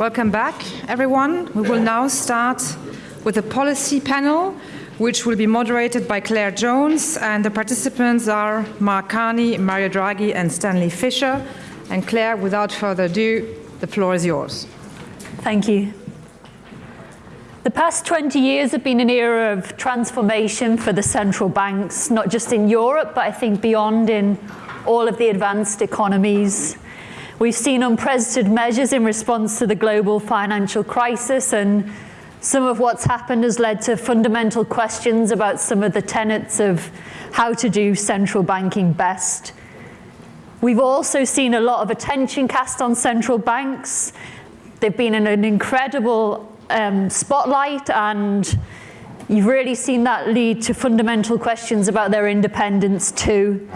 Welcome back, everyone. We will now start with a policy panel, which will be moderated by Claire Jones, and the participants are Mark Carney, Mario Draghi, and Stanley Fischer. And Claire, without further ado, the floor is yours. Thank you. The past 20 years have been an era of transformation for the central banks, not just in Europe, but I think beyond in all of the advanced economies. We've seen unprecedented measures in response to the global financial crisis, and some of what's happened has led to fundamental questions about some of the tenets of how to do central banking best. We've also seen a lot of attention cast on central banks. They've been in an incredible um, spotlight, and you've really seen that lead to fundamental questions about their independence too.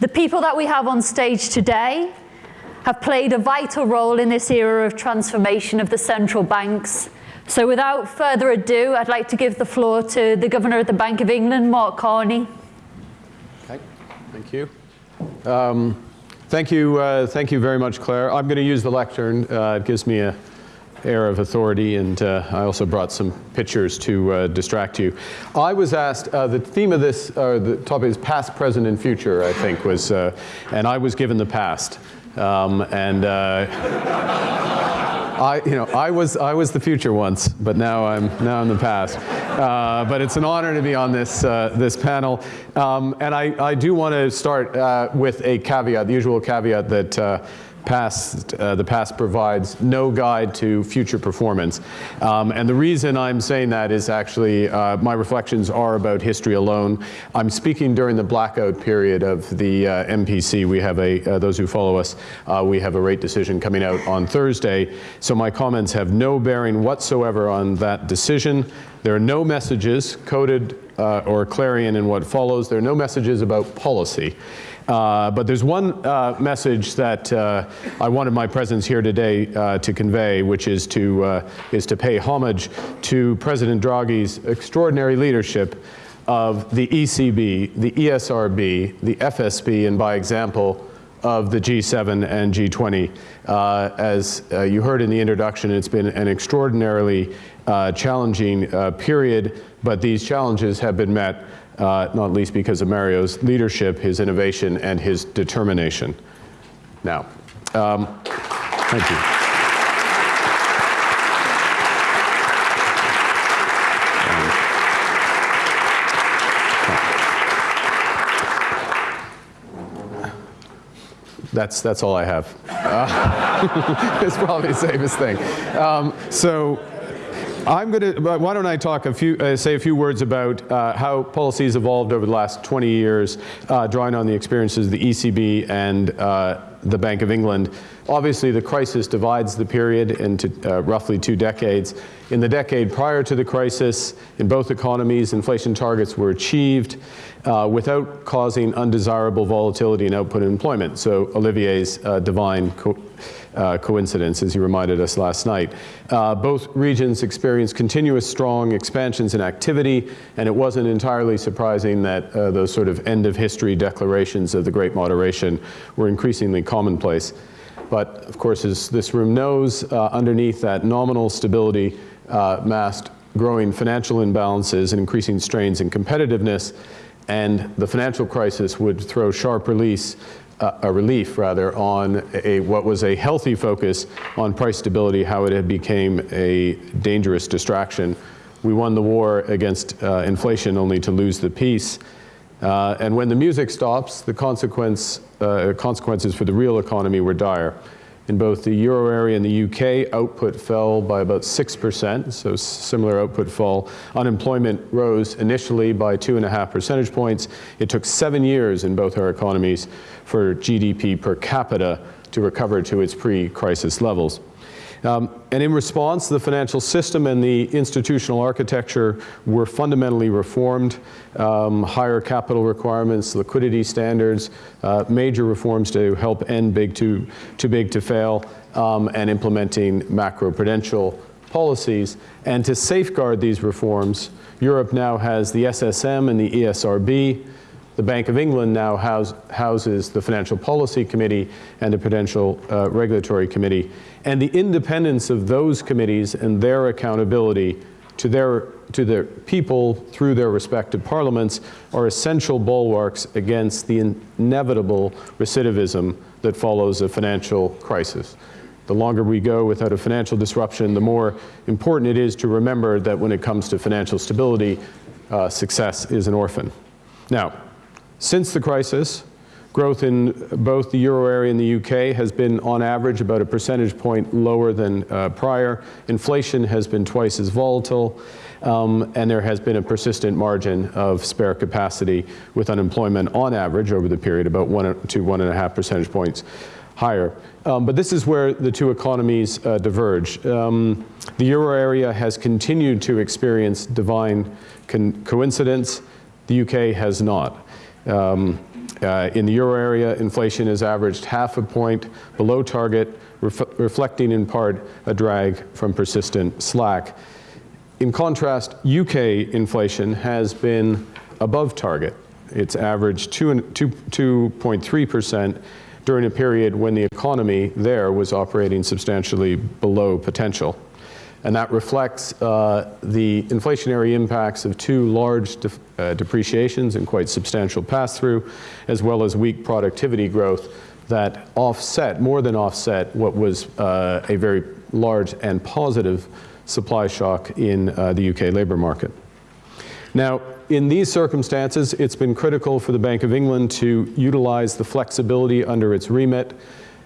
The people that we have on stage today have played a vital role in this era of transformation of the central banks. So without further ado, I'd like to give the floor to the Governor of the Bank of England, Mark Carney. Okay, thank you. Um, thank you, uh, thank you very much, Claire. I'm going to use the lectern. Uh, it gives me a air of authority, and uh, I also brought some pictures to uh, distract you. I was asked, uh, the theme of this, uh, the topic is past, present, and future, I think, was, and I was given the past. Um, and uh, I, you know, I was, I was the future once, but now I'm, now I'm the past. Uh, but it's an honor to be on this, uh, this panel. Um, and I, I do want to start uh, with a caveat, the usual caveat that uh, past, uh, the past provides no guide to future performance. Um, and the reason I'm saying that is actually uh, my reflections are about history alone. I'm speaking during the blackout period of the uh, MPC. We have a, uh, those who follow us, uh, we have a rate decision coming out on Thursday. So my comments have no bearing whatsoever on that decision. There are no messages coded uh, or clarion in what follows. There are no messages about policy. Uh, but there's one uh, message that uh, I wanted my presence here today uh, to convey, which is to, uh, is to pay homage to President Draghi's extraordinary leadership of the ECB, the ESRB, the FSB, and by example, of the G7 and G20. Uh, as you heard in the introduction, it's been an extraordinarily challenging period, but these challenges have been met uh, not least because of Mario's leadership, his innovation, and his determination. Now, um, thank you. That's, that's all I have. Uh, it's probably the safest thing. Um, so I'm going to, why don't I talk a few, uh, say a few words about uh, how policies evolved over the last 20 years, uh, drawing on the experiences of the ECB and uh, the Bank of England. Obviously, the crisis divides the period into uh, roughly two decades. In the decade prior to the crisis, in both economies, inflation targets were achieved uh, without causing undesirable volatility in output and employment. So Olivier's divine uh, coincidence, as he reminded us last night. Uh, both regions experienced continuous strong expansions in activity, and it wasn't entirely surprising that uh, those sort of end of history declarations of the Great Moderation were increasingly commonplace. But of course, as this room knows, uh, underneath that nominal stability uh, masked growing financial imbalances and increasing strains in competitiveness, and the financial crisis would throw sharp release a relief rather on a what was a healthy focus on price stability, how it had became a dangerous distraction. We won the war against uh, inflation only to lose the peace. Uh, and when the music stops, the consequence, uh, consequences for the real economy were dire. In both the euro area and the UK, output fell by about 6%, so similar output fall. Unemployment rose initially by two and a half percentage points. It took seven years in both our economies for GDP per capita to recover to its pre-crisis levels. Um, and in response, the financial system and the institutional architecture were fundamentally reformed. Um, higher capital requirements, liquidity standards, uh, major reforms to help end big too, too big to fail, um, and implementing macroprudential policies. And to safeguard these reforms, Europe now has the SSM and the ESRB, The Bank of England now house, houses the Financial Policy Committee and the Prudential uh, Regulatory Committee. And the independence of those committees and their accountability to their, to their people through their respective parliaments are essential bulwarks against the inevitable recidivism that follows a financial crisis. The longer we go without a financial disruption, the more important it is to remember that when it comes to financial stability, uh, success is an orphan. Now, since the crisis, growth in both the euro area and the UK has been on average about a percentage point lower than uh, prior. Inflation has been twice as volatile. Um, and there has been a persistent margin of spare capacity with unemployment on average over the period about one to one and a half percentage points higher. Um, but this is where the two economies uh, diverge. Um, the euro area has continued to experience divine coincidence. The UK has not. Um, uh, in the euro area, inflation has averaged half a point below target, ref reflecting in part a drag from persistent slack. In contrast, UK inflation has been above target. It's averaged 2.3% during a period when the economy there was operating substantially below potential. And that reflects uh, the inflationary impacts of two large de uh, depreciations and quite substantial pass-through, as well as weak productivity growth that offset, more than offset, what was uh, a very large and positive supply shock in uh, the UK labour market. Now, in these circumstances, it's been critical for the Bank of England to utilize the flexibility under its remit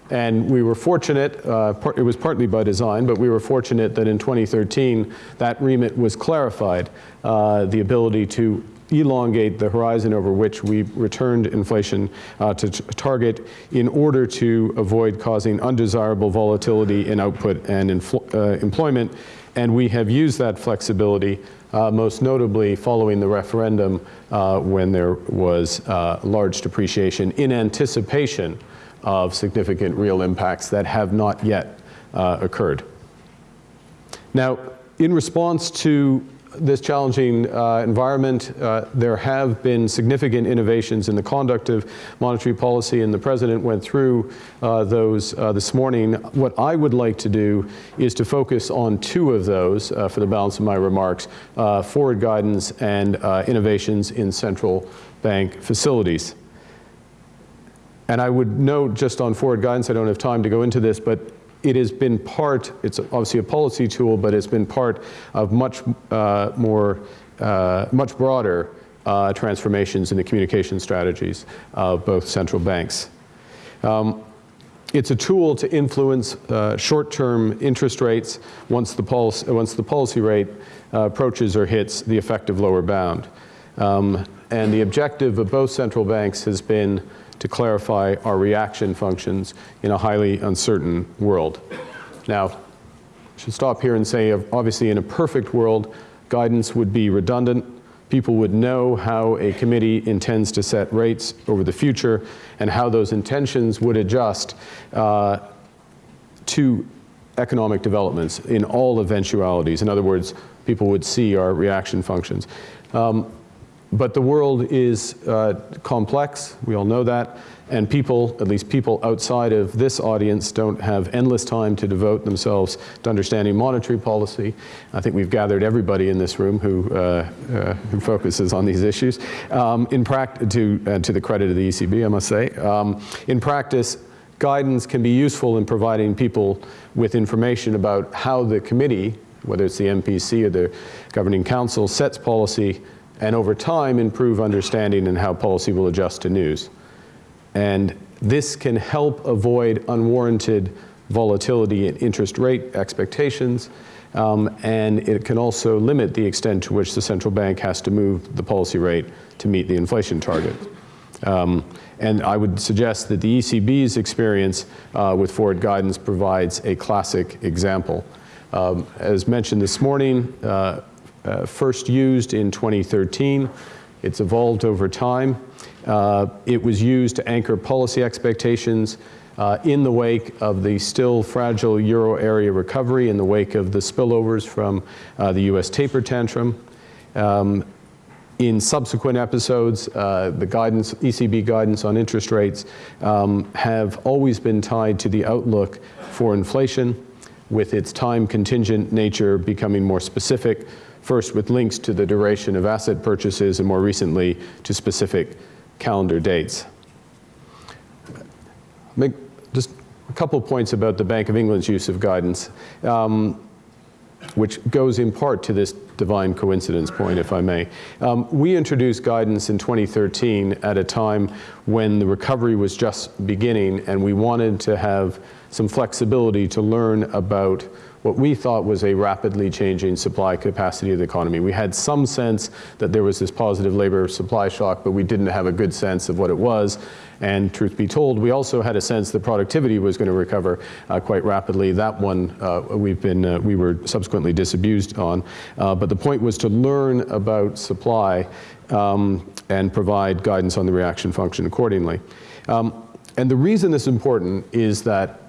and we were fortunate, uh, it was partly by design, but we were fortunate that in 2013 that remit was clarified, uh, the ability to elongate the horizon over which we returned inflation uh, to target in order to avoid causing undesirable volatility in output and uh, employment. And we have used that flexibility, uh, most notably following the referendum uh, when there was uh, large depreciation in anticipation of significant real impacts that have not yet uh, occurred. Now, in response to this challenging uh, environment, uh, there have been significant innovations in the conduct of monetary policy, and the President went through uh, those uh, this morning. What I would like to do is to focus on two of those uh, for the balance of my remarks, uh, forward guidance and innovations in central bank facilities. And I would note just on forward guidance, I don't have time to go into this, but it has been part, it's obviously a policy tool, but it's been part of much uh, more, uh, much broader uh, transformations in the communication strategies of both central banks. Um, it's a tool to influence uh, short-term interest rates once the, pulse, once the policy rate uh, approaches or hits the effective lower bound. Um, and the objective of both central banks has been to clarify our reaction functions in a highly uncertain world. Now, I should stop here and say, obviously in a perfect world, guidance would be redundant. People would know how a committee intends to set rates over the future and how those intentions would adjust uh, to economic developments in all eventualities. In other words, people would see our reaction functions. Um, but the world is uh, complex, we all know that, and people, at least people outside of this audience, don't have endless time to devote themselves to understanding monetary policy. I think we've gathered everybody in this room who, uh, uh, who focuses on these issues. Um, in to, uh, to the credit of the ECB, I must say. Um, in practice, guidance can be useful in providing people with information about how the committee, whether it's the MPC or the governing council, sets policy and over time improve understanding and how policy will adjust to news. And this can help avoid unwarranted volatility in interest rate expectations, um, and it can also limit the extent to which the central bank has to move the policy rate to meet the inflation target. Um, and I would suggest that the ECB's experience uh, with forward guidance provides a classic example. Um, as mentioned this morning, uh, uh, first used in 2013. It's evolved over time. Uh, it was used to anchor policy expectations uh, in the wake of the still fragile euro area recovery, in the wake of the spillovers from uh, the US taper tantrum. Um, in subsequent episodes, uh, the guidance, ECB guidance on interest rates um, have always been tied to the outlook for inflation, with its time contingent nature becoming more specific, first with links to the duration of asset purchases and more recently to specific calendar dates. I'll make just a couple points about the Bank of England's use of guidance. Um, which goes in part to this divine coincidence point, if I may. Um, we introduced guidance in 2013 at a time when the recovery was just beginning and we wanted to have some flexibility to learn about what we thought was a rapidly changing supply capacity of the economy. We had some sense that there was this positive labor supply shock, but we didn't have a good sense of what it was. And truth be told, we also had a sense that productivity was going to recover uh, quite rapidly. That one uh, we've been, uh, we were subsequently disabused on. Uh, but the point was to learn about supply um, and provide guidance on the reaction function accordingly. Um, and the reason this is important is that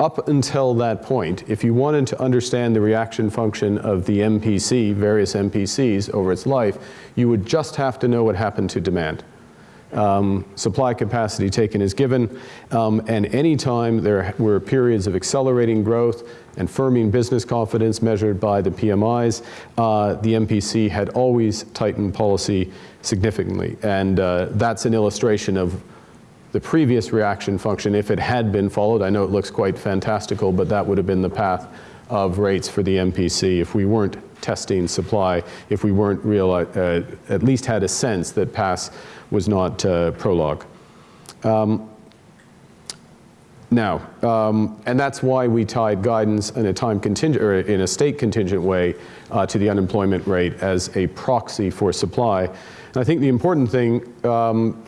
up until that point, if you wanted to understand the reaction function of the MPC, various MPCs over its life, you would just have to know what happened to demand. Um, supply capacity taken as given, um, and anytime there were periods of accelerating growth and firming business confidence measured by the PMIs, uh, the MPC had always tightened policy significantly. And uh, that's an illustration of the previous reaction function if it had been followed. I know it looks quite fantastical, but that would have been the path of rates for the MPC if we weren't testing supply, if we weren't real, uh, at least had a sense that pass was not uh, prologue. Um, now, um, and that's why we tied guidance in a time contingent, or in a state contingent way uh, to the unemployment rate as a proxy for supply. And I think the important thing um,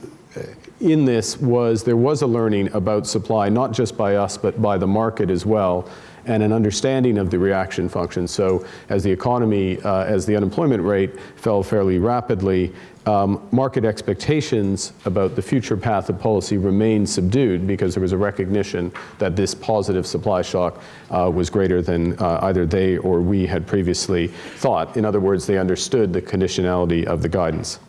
in this was there was a learning about supply, not just by us, but by the market as well, and an understanding of the reaction function. So as the economy, uh, as the unemployment rate fell fairly rapidly, um, market expectations about the future path of policy remained subdued because there was a recognition that this positive supply shock uh, was greater than uh, either they or we had previously thought. In other words, they understood the conditionality of the guidance.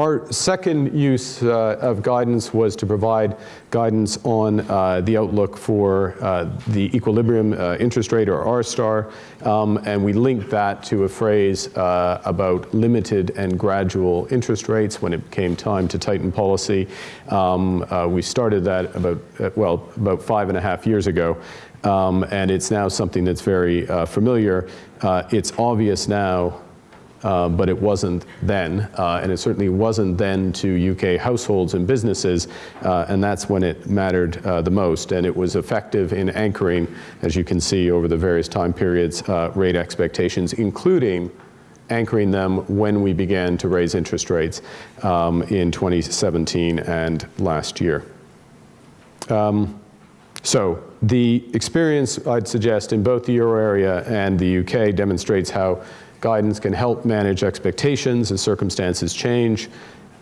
Our second use uh, of guidance was to provide guidance on uh, the outlook for uh, the equilibrium uh, interest rate or R star, um, and we linked that to a phrase uh, about limited and gradual interest rates when it came time to tighten policy. Um, uh, we started that about, well, about five and a half years ago. Um, and it's now something that's very familiar. it's obvious now uh, but it wasn't then, uh, and it certainly wasn't then to UK households and businesses, uh, and that's when it mattered uh, the most. And it was effective in anchoring, as you can see over the various time periods, uh, rate expectations, including anchoring them when we began to raise interest rates um, in 2017 and last year. Um, so the experience, I'd suggest, in both the euro area and the UK demonstrates how Guidance can help manage expectations as circumstances change,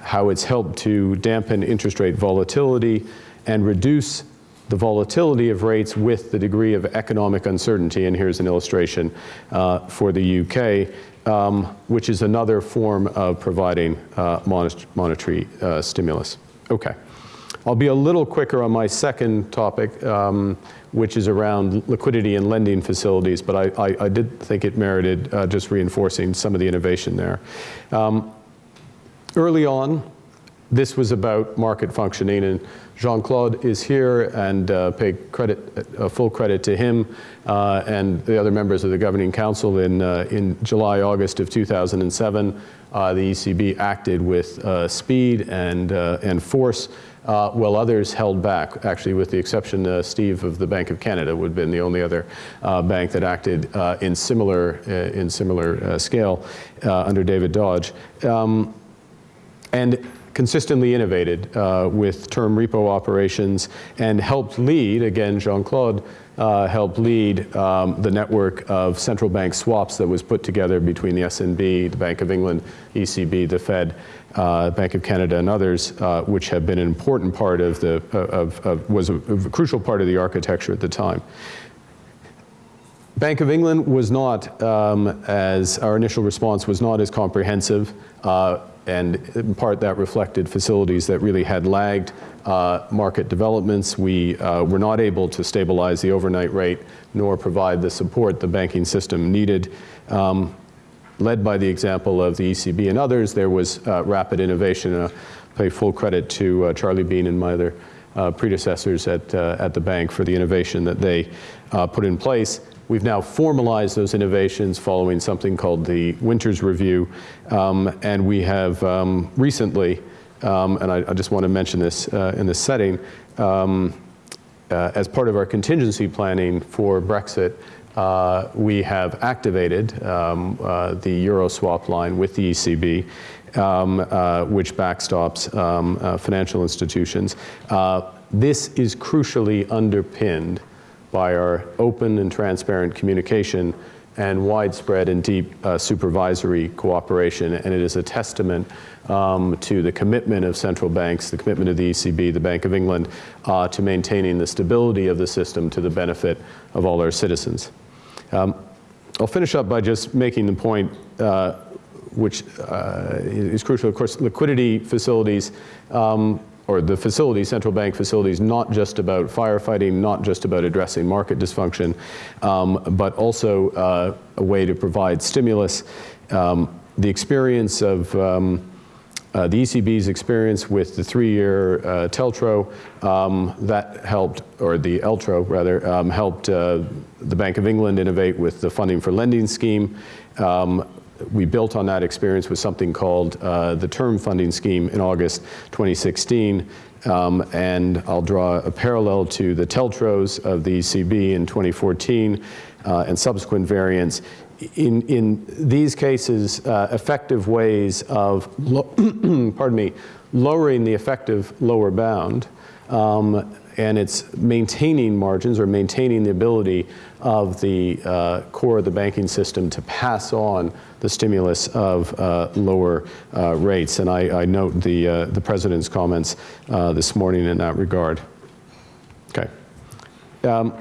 how it's helped to dampen interest rate volatility and reduce the volatility of rates with the degree of economic uncertainty. And here's an illustration uh, for the UK, um, which is another form of providing uh, monetary uh, stimulus. Okay. I'll be a little quicker on my second topic, um, which is around liquidity and lending facilities, but I, I, I did think it merited uh, just reinforcing some of the innovation there. Um, early on, this was about market functioning, and Jean-Claude is here, and uh, pay credit, uh, full credit to him uh, and the other members of the Governing Council in, uh, in July, August of 2007. Uh, the ECB acted with uh, speed and, and force uh, while others held back, actually with the exception, uh, Steve of the Bank of Canada would have been the only other uh, bank that acted uh, in similar, uh, in similar uh, scale under David Dodge. Um, and consistently innovated with term repo operations and helped lead, again, Jean-Claude, uh, helped lead um, the network of central bank swaps that was put together between the SNB, the Bank of England, ECB, the Fed, uh, Bank of Canada and others, uh, which have been an important part of the, of, of was a, a, crucial part of the architecture at the time. Bank of England was not um, as, our initial response was not as comprehensive, uh, and in part that reflected facilities that really had lagged uh, market developments. We uh, were not able to stabilize the overnight rate nor provide the support the banking system needed. Um, led by the example of the ECB and others, there was uh, rapid innovation. Uh, pay full credit to uh, Charlie Bean and my other predecessors at, at the bank for the innovation that they put in place. We've now formalized those innovations following something called the Winters Review, um, and we have um, recently, um, and I, I, just want to mention this in this setting, um, as part of our contingency planning for Brexit, uh, we have activated um, uh, the euro swap line with the ECB, um, uh, which backstops um, uh, financial institutions. Uh, this is crucially underpinned by our open and transparent communication and widespread and deep uh, supervisory cooperation, and it is a testament um, to the commitment of central banks, the commitment of the ECB, the Bank of England, to maintaining the stability of the system to the benefit of all our citizens. Um, I'll finish up by just making the point, uh, which uh, is crucial. Of course, liquidity facilities, um, or the facilities, central bank facilities, not just about firefighting, not just about addressing market dysfunction, um, but also uh, a way to provide stimulus. Um, the experience of um, uh, the ECB's experience with the three-year uh, TLTRO, um, that helped, or the LTRO rather, um, helped uh, the Bank of England innovate with the funding for lending scheme. Um, we built on that experience with something called uh, the term funding scheme in August 2016. Um, and I'll draw a parallel to the TLTROs of the ECB in 2014 uh, and subsequent variants in, in these cases, uh, effective ways of, pardon me, lowering the effective lower bound, um, and it's maintaining margins or maintaining the ability of the uh, core of the banking system to pass on the stimulus of uh, lower uh, rates. And I, I note the, uh, the President's comments uh, this morning in that regard. Okay. Um,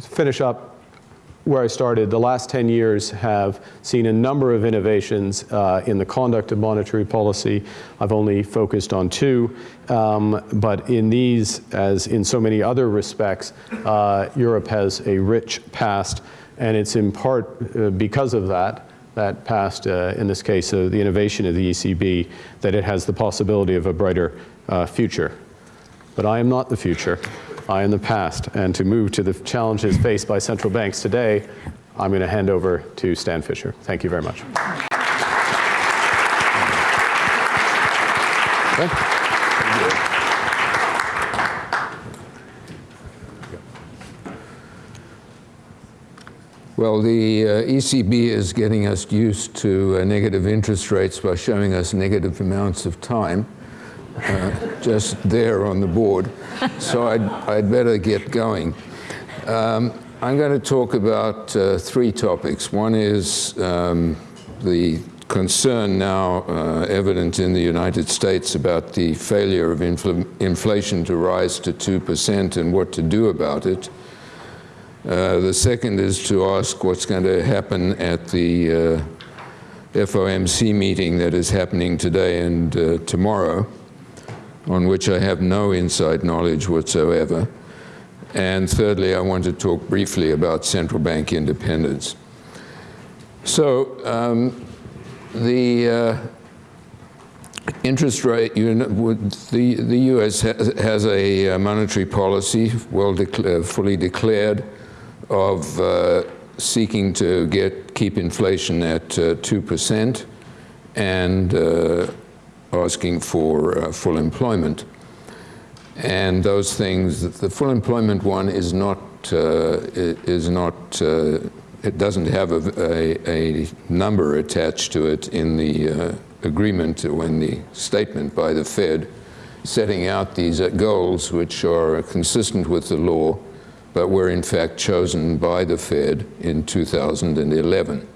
finish up, where I started, the last 10 years have seen a number of innovations uh, in the conduct of monetary policy. I've only focused on two, um, but in these, as in so many other respects, uh, Europe has a rich past, and it's in part uh, because of that, that past, uh, in this case, uh, the innovation of the ECB, that it has the possibility of a brighter uh, future. But I am not the future. I am the past. And to move to the challenges faced by central banks today, I'm going to hand over to Stan Fischer. Thank you very much. Okay. Well, the uh, ECB is getting us used to uh, negative interest rates by showing us negative amounts of time uh, just there on the board. So I'd, I'd better get going. Um, I'm going to talk about uh, three topics. One is um, the concern now uh, evident in the United States about the failure of infl inflation to rise to 2% and what to do about it. Uh, the second is to ask what's going to happen at the uh, FOMC meeting that is happening today and uh, tomorrow on which I have no inside knowledge whatsoever. And thirdly, I want to talk briefly about central bank independence. So um, the uh, interest rate, you know, the, the US has, a uh, monetary policy well fully declared of uh, seeking to get keep inflation at 2% uh, and uh, asking for uh, full employment. And those things, the full employment one is not, is not, it doesn't have a, a, a, number attached to it in the uh, agreement or in the statement by the Fed setting out these uh, goals which are consistent with the law, but were in fact chosen by the Fed in 2011.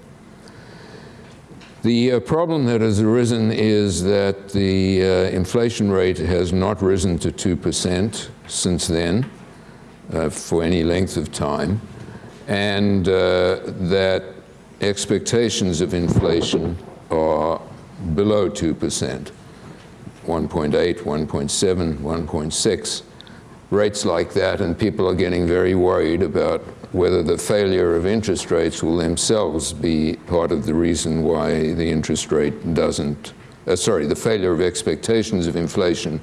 The uh, problem that has arisen is that the uh, inflation rate has not risen to 2% since then uh, for any length of time. and uh, that expectations of inflation are below 2%, 1.8, 1.7, 1.6, rates like that, and people are getting very worried about whether the failure of interest rates will themselves be part of the reason why the interest rate doesn't, uh, sorry, the failure of expectations of inflation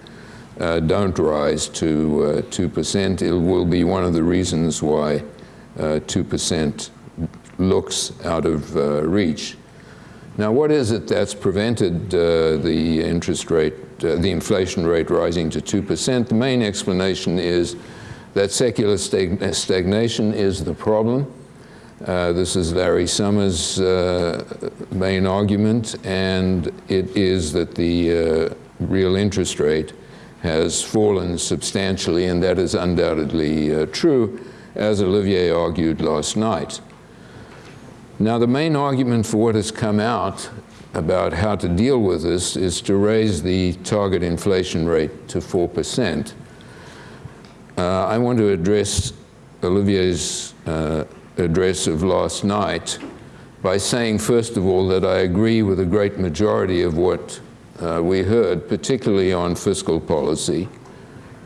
uh, don't rise to uh, 2%. It will be one of the reasons why 2% uh, looks out of uh, reach. Now, what is it that's prevented uh, the interest rate, the inflation rate rising to 2%? The main explanation is that secular stag stagnation is the problem. Uh, this is Larry Summers' uh, main argument, and it is that the uh, real interest rate has fallen substantially, and that is undoubtedly uh, true, as Olivier argued last night. Now, the main argument for what has come out about how to deal with this is to raise the target inflation rate to 4%. Uh, I want to address Olivier's uh, address of last night by saying, first of all, that I agree with a great majority of what uh, we heard, particularly on fiscal policy.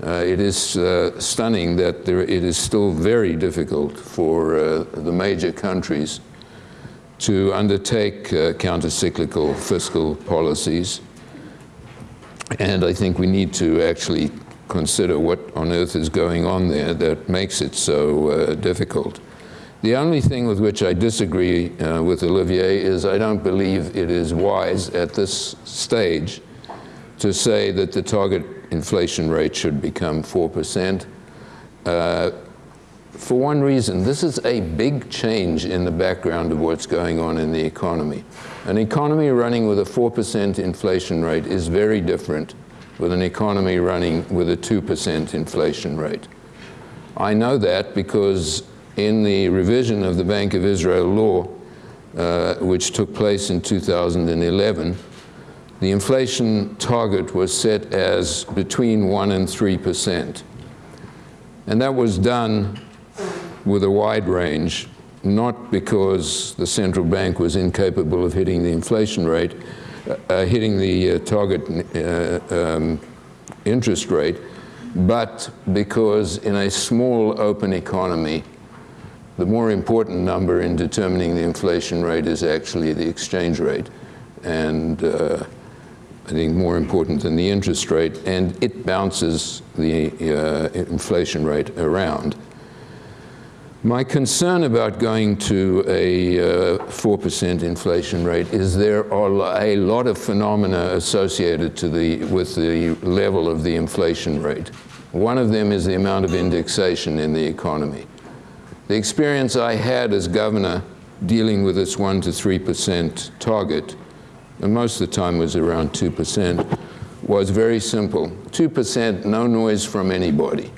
Uh, it is uh, stunning that there, it is still very difficult for uh, the major countries to undertake uh, countercyclical fiscal policies. And I think we need to actually consider what on earth is going on there that makes it so uh, difficult. The only thing with which I disagree uh, with Olivier is I don't believe it is wise at this stage to say that the target inflation rate should become 4%. Uh, for one reason, this is a big change in the background of what's going on in the economy. An economy running with a 4% inflation rate is very different with an economy running with a 2% inflation rate. I know that because in the revision of the Bank of Israel law, uh, which took place in 2011, the inflation target was set as between 1 and 3 percent. And that was done with a wide range, not because the central bank was incapable of hitting the inflation rate, uh, uh hitting the uh, target uh, um, interest rate, but because in a small open economy, the more important number in determining the inflation rate is actually the exchange rate. And uh, I think more important than the interest rate, and it bounces the uh, inflation rate around. My concern about going to a 4% uh, inflation rate is there are a lot of phenomena associated to the, with the level of the inflation rate. One of them is the amount of indexation in the economy. The experience I had as governor dealing with this 1 to 3% target, and most of the time was around 2%, was very simple. 2%, no noise from anybody.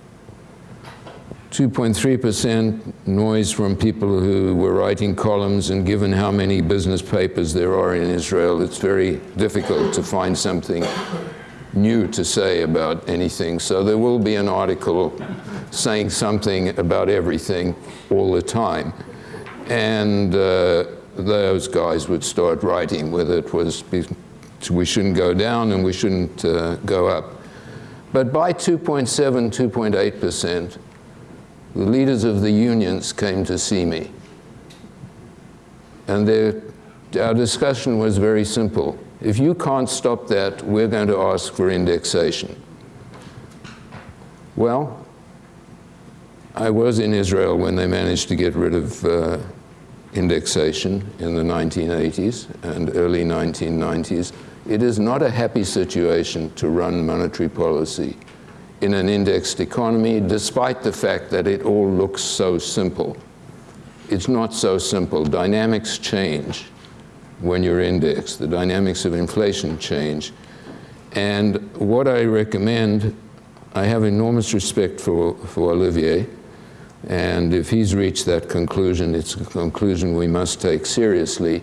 2.3% noise from people who were writing columns, and given how many business papers there are in Israel, it's very difficult to find something new to say about anything. So there will be an article saying something about everything all the time. And uh, those guys would start writing whether it was we shouldn't go down and we shouldn't uh, go up. But by 2.7, 2.8%, the leaders of the unions came to see me. And our discussion was very simple. If you can't stop that, we're going to ask for indexation. Well, I was in Israel when they managed to get rid of uh, indexation in the 1980s and early 1990s. It is not a happy situation to run monetary policy in an indexed economy, despite the fact that it all looks so simple. It's not so simple. Dynamics change when you're indexed. The dynamics of inflation change. And what I recommend, I have enormous respect for, for Olivier, and if he's reached that conclusion, it's a conclusion we must take seriously.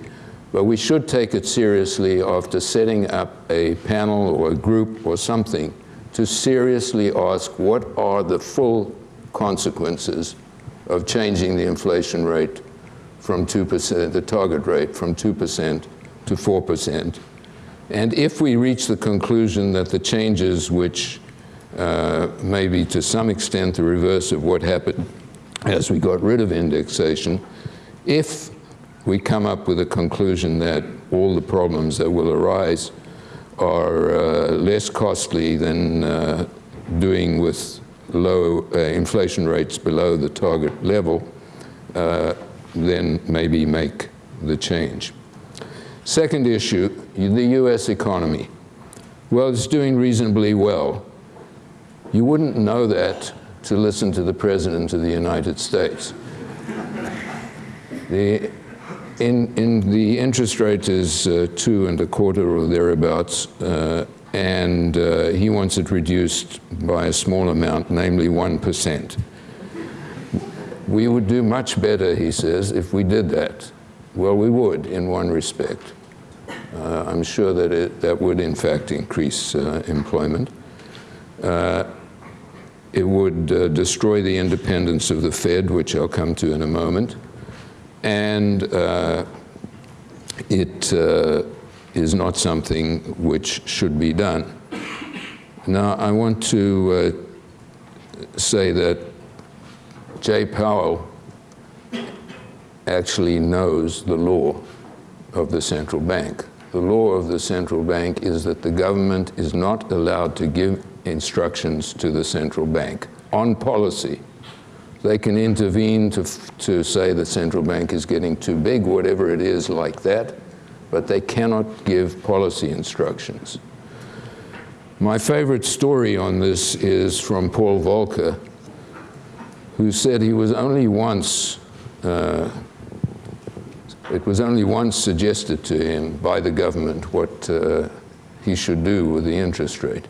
But we should take it seriously after setting up a panel or a group or something to seriously ask what are the full consequences of changing the inflation rate from 2%, the target rate from 2% to 4%. And if we reach the conclusion that the changes which uh, may be to some extent the reverse of what happened as we got rid of indexation, if we come up with a conclusion that all the problems that will arise are uh, less costly than uh, doing with low uh, inflation rates below the target level, uh, then maybe make the change. Second issue, the US economy. Well, it's doing reasonably well. You wouldn't know that to listen to the President of the United States. The, in, in the interest rate is uh, two and a quarter or thereabouts, uh, and uh, he wants it reduced by a small amount, namely 1%. We would do much better, he says, if we did that. Well, we would, in one respect. Uh, I'm sure that it, that would, in fact, increase uh, employment. Uh, it would destroy the independence of the Fed, which I'll come to in a moment. And uh, it uh, is not something which should be done. Now, I want to say that Jay Powell actually knows the law of the central bank. The law of the central bank is that the government is not allowed to give instructions to the central bank on policy. They can intervene to, to say the central bank is getting too big, whatever it is like that, but they cannot give policy instructions. My favorite story on this is from Paul Volcker, who said he was only once, uh, it was only once suggested to him by the government what uh, he should do with the interest rate.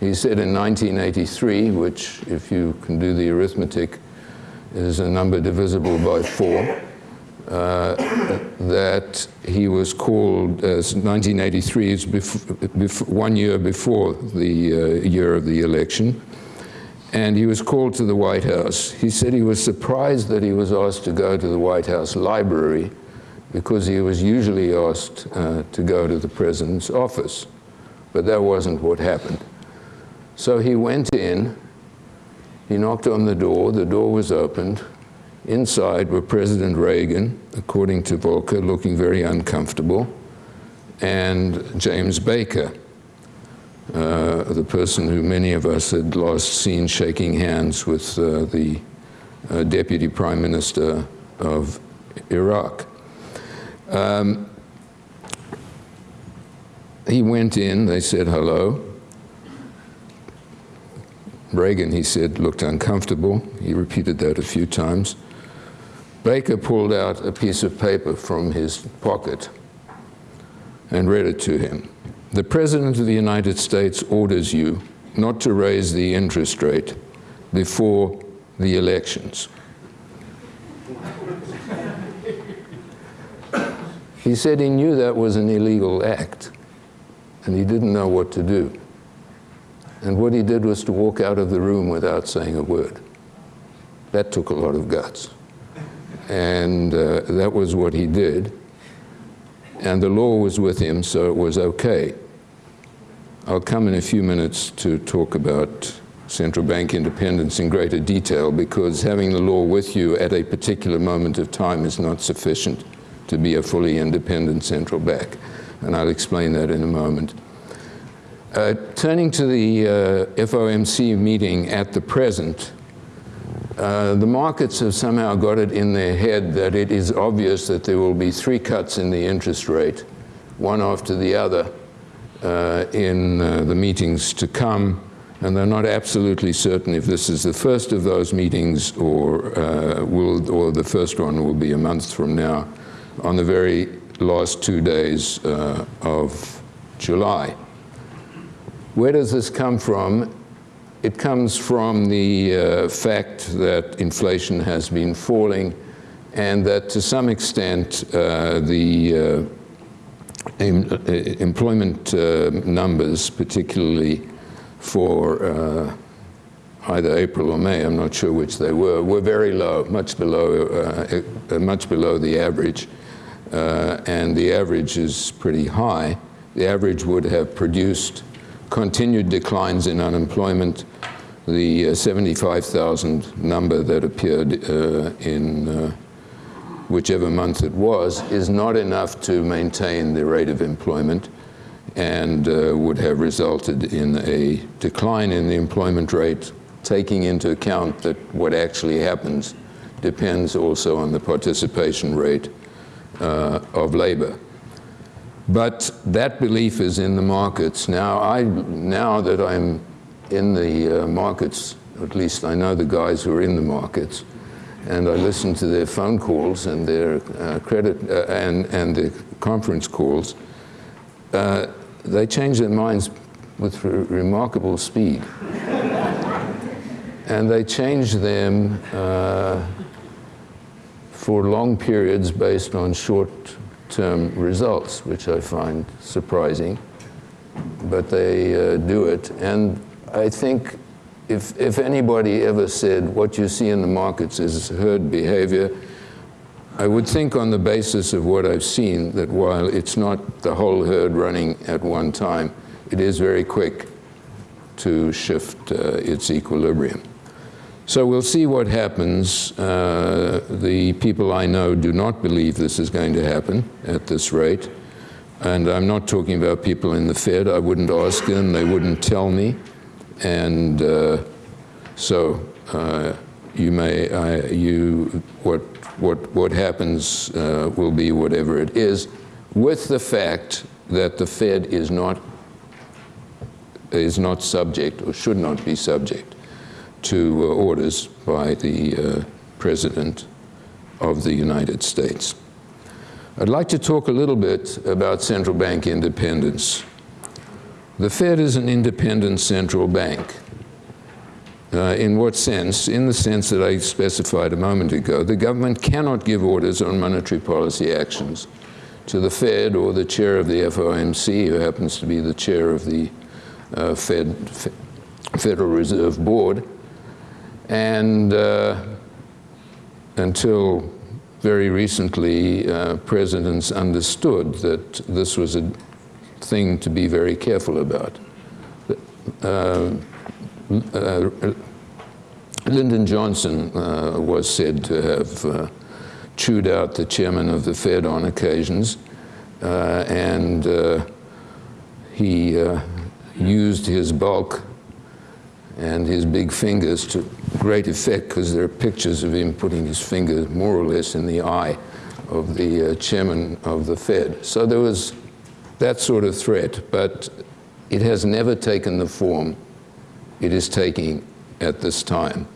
He said in 1983, which if you can do the arithmetic, is a number divisible by four, uh, that he was called, as 1983 is one year before the uh, year of the election, and he was called to the White House. He said he was surprised that he was asked to go to the White House library because he was usually asked uh, to go to the president's office, but that wasn't what happened. So he went in, he knocked on the door, the door was opened. Inside were President Reagan, according to Volcker, looking very uncomfortable, and James Baker, uh, the person who many of us had last seen shaking hands with uh, the uh, Deputy Prime Minister of Iraq. Um, he went in, they said hello. Reagan, he said, looked uncomfortable. He repeated that a few times. Baker pulled out a piece of paper from his pocket and read it to him. The President of the United States orders you not to raise the interest rate before the elections. He said he knew that was an illegal act, and he didn't know what to do. And what he did was to walk out of the room without saying a word. That took a lot of guts. And uh, that was what he did. And the law was with him, so it was okay. I'll come in a few minutes to talk about central bank independence in greater detail because having the law with you at a particular moment of time is not sufficient to be a fully independent central bank. And I'll explain that in a moment. Uh, turning to the uh, FOMC meeting at the present, uh, the markets have somehow got it in their head that it is obvious that there will be three cuts in the interest rate, one after the other, uh, in uh, the meetings to come. And they're not absolutely certain if this is the first of those meetings or, will, or the first one will be a month from now on the very last two days of July. Where does this come from? It comes from the uh, fact that inflation has been falling and that to some extent uh, the uh, em uh, employment uh, numbers, particularly for uh, either April or May, I'm not sure which they were, were very low, much below, much below the average. And the average is pretty high. The average would have produced continued declines in unemployment. The uh, 75,000 number that appeared uh, in uh, whichever month it was is not enough to maintain the rate of employment and uh, would have resulted in a decline in the employment rate, taking into account that what actually happens depends also on the participation rate uh, of labor. But that belief is in the markets. Now, I, now that I'm in the uh, markets, at least I know the guys who are in the markets, and I listen to their phone calls and their uh, credit uh, and, and the conference calls, uh, they change their minds with re remarkable speed. and they change them uh, for long periods based on short-term results, which I find surprising. But they uh, do it. And I think if, if anybody ever said what you see in the markets is herd behavior, I would think on the basis of what I've seen that while it's not the whole herd running at one time, it is very quick to shift uh, its equilibrium. So we'll see what happens. Uh, the people I know do not believe this is going to happen at this rate. And I'm not talking about people in the Fed. I wouldn't ask them. They wouldn't tell me. And uh, so uh, you may, I, you, what what, what happens uh, will be whatever it is, with the fact that the Fed is not, is not subject or should not be subject to uh, orders by the uh, President of the United States. I'd like to talk a little bit about central bank independence. The Fed is an independent central bank. Uh, in what sense? In the sense that I specified a moment ago. The government cannot give orders on monetary policy actions to the Fed or the chair of the FOMC, who happens to be the chair of the uh, Fed, Federal Reserve Board. And uh, until very recently, uh, presidents understood that this was a thing to be very careful about. Uh, uh, Lyndon Johnson uh, was said to have uh, chewed out the chairman of the Fed on occasions, and he used his bulk and his big fingers to great effect because there are pictures of him putting his finger more or less in the eye of the uh, chairman of the Fed. So there was that sort of threat, but it has never taken the form it is taking at this time.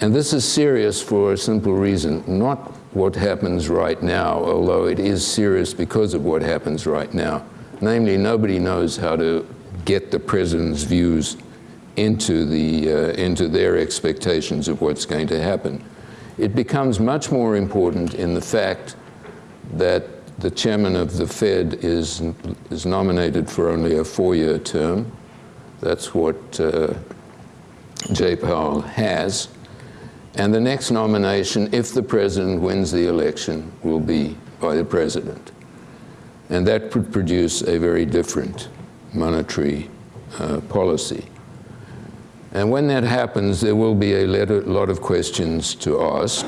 And this is serious for a simple reason, not what happens right now, although it is serious because of what happens right now. Namely, nobody knows how to get the president's views into, the, uh, into their expectations of what's going to happen. It becomes much more important in the fact that the chairman of the Fed is, is nominated for only a four-year term, that's what uh, Jay Powell has. And the next nomination, if the president wins the election, will be by the president. And that would produce a very different monetary uh, policy. And when that happens, there will be a lot of questions to ask.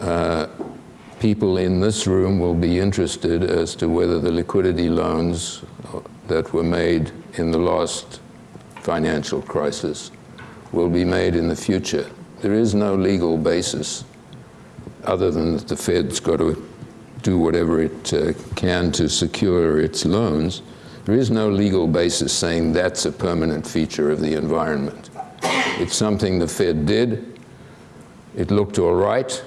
Uh, people in this room will be interested as to whether the liquidity loans that were made in the last financial crisis will be made in the future. There is no legal basis other than that the Fed's got to do whatever it uh, can to secure its loans. There is no legal basis saying that's a permanent feature of the environment. It's something the Fed did. It looked all right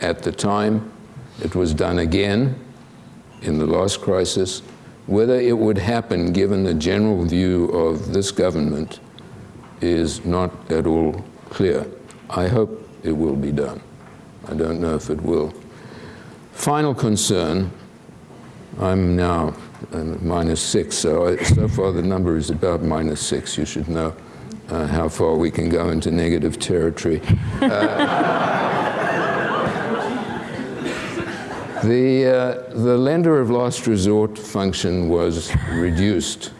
at the time. It was done again in the last crisis. Whether it would happen given the general view of this government is not at all clear. I hope it will be done. I don't know if it will. Final concern, I'm now uh, minus six, so, I, so far the number is about minus six, you should know. uh, how far we can go into negative territory. The, uh, the lender of last resort function was reduced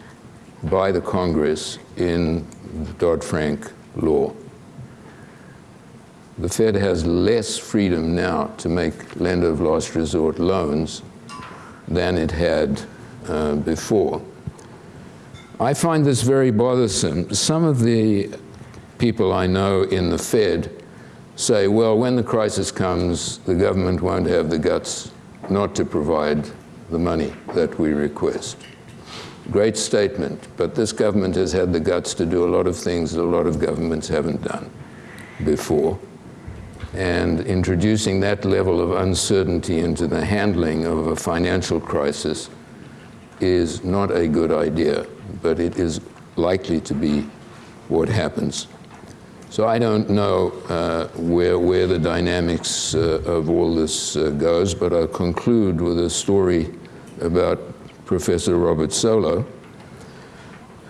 by the Congress in the Dodd-Frank law. The Fed has less freedom now to make lender of last resort loans than it had uh, before. I find this very bothersome. Some of the people I know in the Fed say, well, when the crisis comes, the government won't have the guts not to provide the money that we request. Great statement, but this government has had the guts to do a lot of things that a lot of governments haven't done before. And introducing that level of uncertainty into the handling of a financial crisis is not a good idea, but it is likely to be what happens. So I don't know uh, where, where the dynamics uh, of all this uh, goes, but I'll conclude with a story about Professor Robert Solow,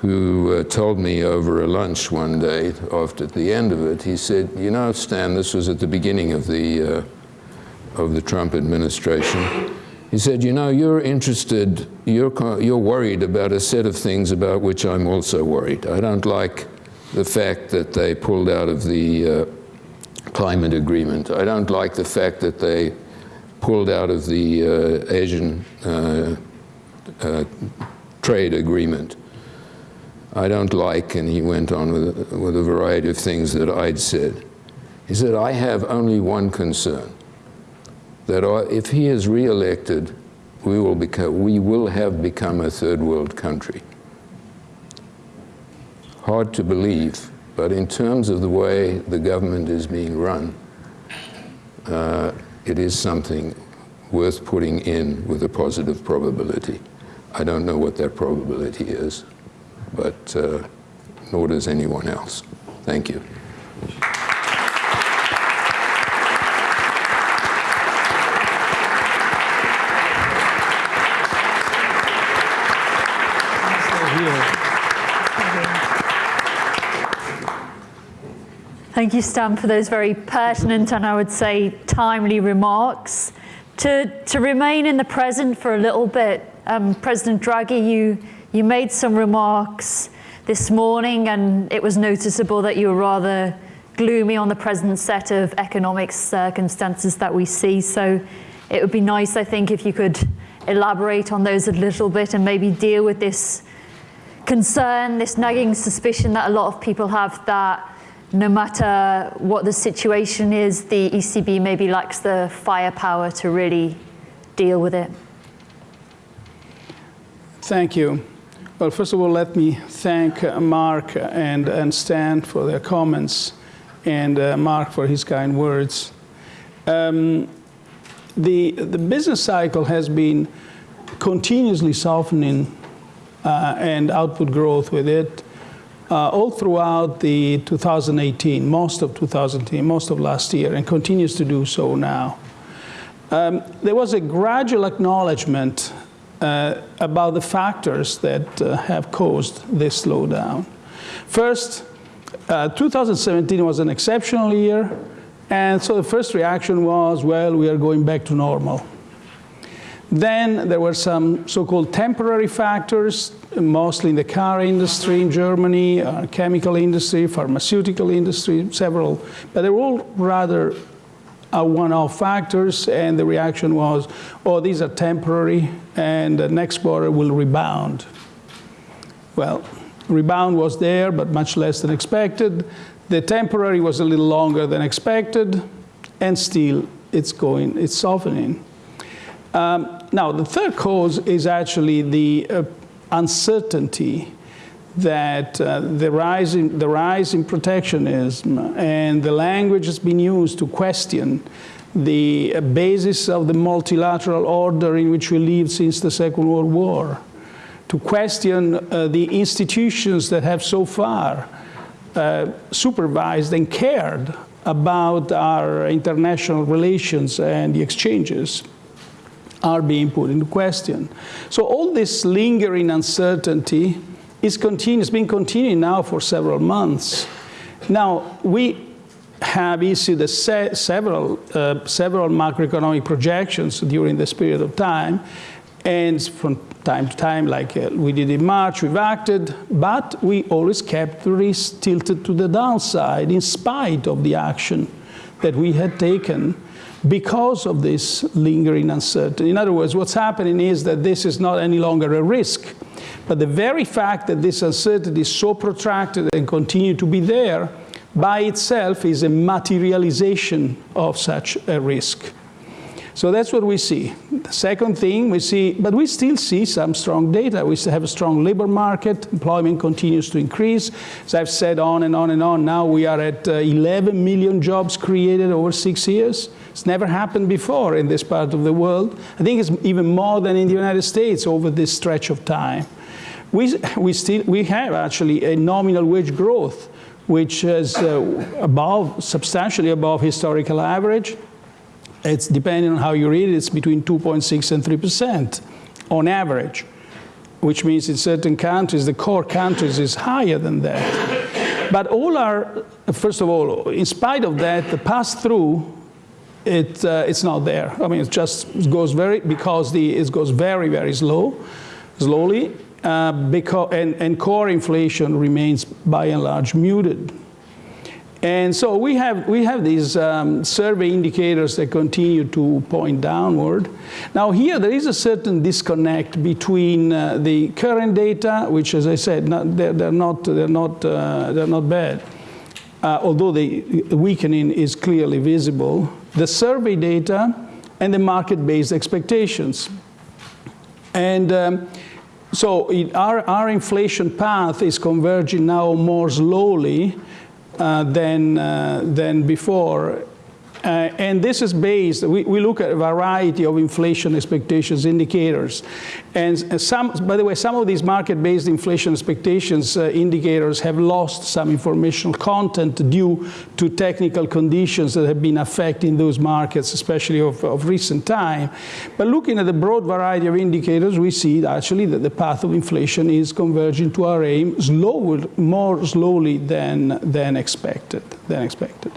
who uh, told me over a lunch one day, after the end of it, he said, you know, Stan, this was at the beginning of the, uh, of the Trump administration. He said, you know, you're interested, you're, you're worried about a set of things about which I'm also worried. I don't like the fact that they pulled out of the uh, climate agreement. I don't like the fact that they pulled out of the uh, Asian uh, uh, trade agreement. I don't like, and he went on with, with a variety of things that I'd said. He said, I have only one concern, that if he is re-elected, we will, become, we will have become a third world country hard to believe, but in terms of the way the government is being run, uh, it is something worth putting in with a positive probability. I don't know what that probability is, but uh, nor does anyone else. Thank you. Thank you, Stan, for those very pertinent and I would say timely remarks. To, to remain in the present for a little bit, um, President Draghi, you, you made some remarks this morning and it was noticeable that you were rather gloomy on the present set of economic circumstances that we see. So it would be nice, I think, if you could elaborate on those a little bit and maybe deal with this concern, this nagging suspicion that a lot of people have that no matter what the situation is, the ECB maybe lacks the firepower to really deal with it? Thank you. Well, first of all, let me thank uh, Mark and, and Stan for their comments and uh, Mark for his kind words. Um, the, the business cycle has been continuously softening uh, and output growth with it uh, all throughout the 2018, most of 2018, most of last year, and continues to do so now. Um, there was a gradual acknowledgement uh, about the factors that uh, have caused this slowdown. First, uh, 2017 was an exceptional year, and so the first reaction was, well, we are going back to normal. Then there were some so-called temporary factors, mostly in the car industry in Germany, uh, chemical industry, pharmaceutical industry, several, but they were all rather uh, one-off factors, and the reaction was, oh, these are temporary, and the next quarter will rebound. Well, rebound was there, but much less than expected. The temporary was a little longer than expected, and still it's going, it's softening. Um, now, the third cause is actually the uh, uncertainty that uh, the, rise in, the rise in protectionism and the language has been used to question the basis of the multilateral order in which we live since the Second World War, to question uh, the institutions that have so far uh, supervised and cared about our international relations and the exchanges are being put into question. So all this lingering uncertainty is continues, been continuing now for several months. Now, we have issued se several, uh, several macroeconomic projections during this period of time, and from time to time, like uh, we did in March, we've acted, but we always kept the risk tilted to the downside in spite of the action that we had taken because of this lingering uncertainty. In other words, what's happening is that this is not any longer a risk, but the very fact that this uncertainty is so protracted and continue to be there by itself is a materialization of such a risk. So that's what we see. The second thing we see, but we still see some strong data. We still have a strong labor market. Employment continues to increase. As I've said on and on and on, now we are at uh, 11 million jobs created over six years. It's never happened before in this part of the world. I think it's even more than in the United States over this stretch of time. We, we, still, we have actually a nominal wage growth, which is uh, above, substantially above historical average. It's depending on how you read it, it's between 2.6 and 3% on average, which means in certain countries, the core countries, is higher than that. But all are, first of all, in spite of that, the pass-through, it, uh, it's not there. I mean, it just goes very, because the, it goes very, very slow, slowly, uh, because, and, and core inflation remains by and large muted. And so we have, we have these um, survey indicators that continue to point downward. Now here there is a certain disconnect between uh, the current data, which as I said, not, they're, they're, not, they're, not, uh, they're not bad, uh, although the weakening is clearly visible, the survey data and the market-based expectations. And um, so it, our, our inflation path is converging now more slowly than, uh, than before. Uh, and this is based, we, we, look at a variety of inflation expectations indicators. And some, by the way, some of these market-based inflation expectations uh, indicators have lost some informational content due to technical conditions that have been affecting those markets, especially of, of recent time. But looking at the broad variety of indicators, we see actually that the path of inflation is converging to our aim slower, more slowly than, than expected. Than expected.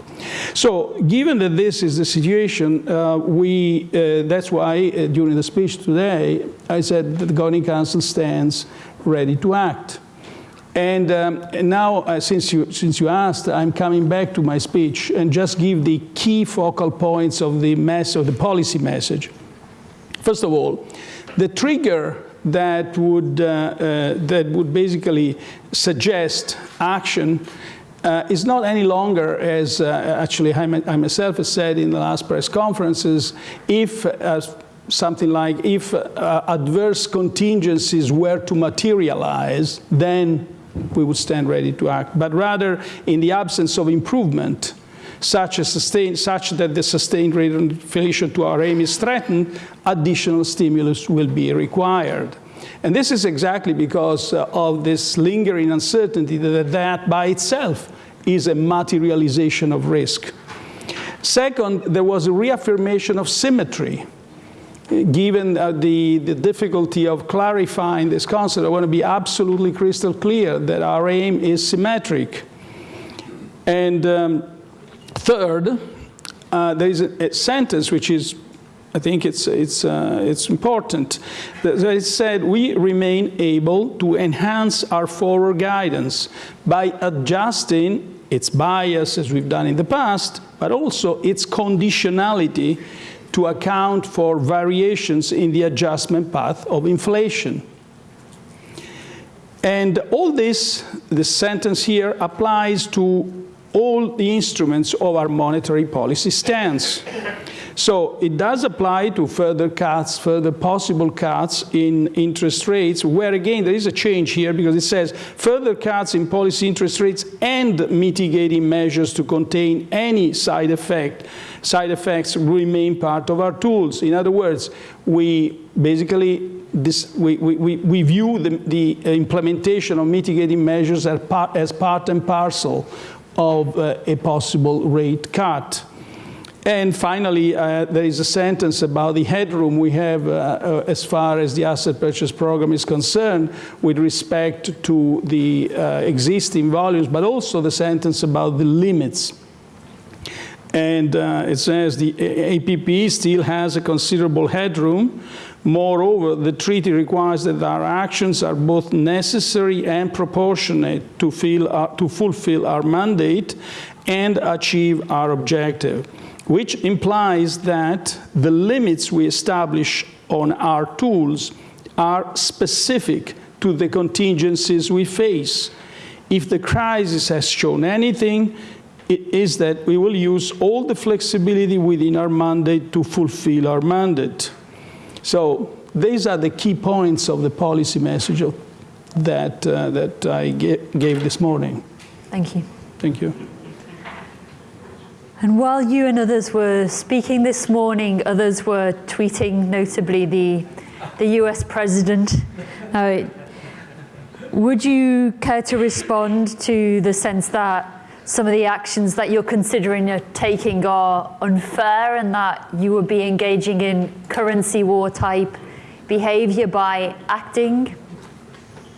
So given that this is the situation, uh, we, uh, that's why uh, during the speech today, I said that the Governing Council stands ready to act. And, um, and now, uh, since, you, since you asked, I'm coming back to my speech and just give the key focal points of the, mess, of the policy message. First of all, the trigger that would, uh, that would basically suggest action uh, is not any longer, as uh, actually I, I, myself have said in the last press conferences, if uh, something like if uh, adverse contingencies were to materialize, then we would stand ready to act. But rather, in the absence of improvement, such, sustain, such that the sustained rate of inflation to our aim is threatened, additional stimulus will be required. And this is exactly because uh, of this lingering uncertainty that that by itself is a materialization of risk. Second, there was a reaffirmation of symmetry. Given uh, the, the difficulty of clarifying this concept, I want to be absolutely crystal clear that our aim is symmetric. And um, third, uh, there is a, a sentence which is I think it's, it's, uh, it's important. That it said, we remain able to enhance our forward guidance by adjusting its bias, as we've done in the past, but also its conditionality to account for variations in the adjustment path of inflation. And all this, the sentence here, applies to all the instruments of our monetary policy stance. So it does apply to further cuts, further possible cuts in interest rates, where again there is a change here because it says further cuts in policy interest rates and mitigating measures to contain any side effect. Side effects remain part of our tools. In other words, we basically this, we, we, we view the, the implementation of mitigating measures as part, as part and parcel of uh, a possible rate cut. And finally, uh, there is a sentence about the headroom we have uh, uh, as far as the asset purchase program is concerned with respect to the uh, existing volumes, but also the sentence about the limits. And uh, it says the APP still has a considerable headroom. Moreover, the treaty requires that our actions are both necessary and proportionate to, to fulfill our mandate and achieve our objective which implies that the limits we establish on our tools are specific to the contingencies we face. If the crisis has shown anything, it is that we will use all the flexibility within our mandate to fulfill our mandate. So these are the key points of the policy message that, uh, that I gave this morning. Thank you. Thank you. And while you and others were speaking this morning, others were tweeting, notably the, the US president. Uh, would you care to respond to the sense that some of the actions that you're considering are taking are unfair and that you would be engaging in currency war type behavior by acting?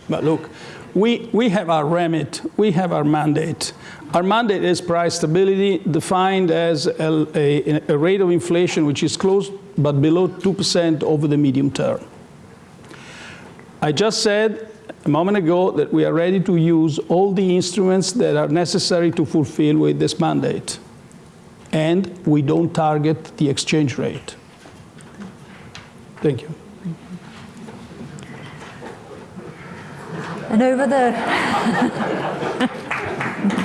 But look, we, we have our remit, we have our mandate. Our mandate is price stability, defined as a, a, a rate of inflation which is close but below 2% over the medium term. I just said a moment ago that we are ready to use all the instruments that are necessary to fulfill with this mandate. And we don't target the exchange rate. Thank you. And over the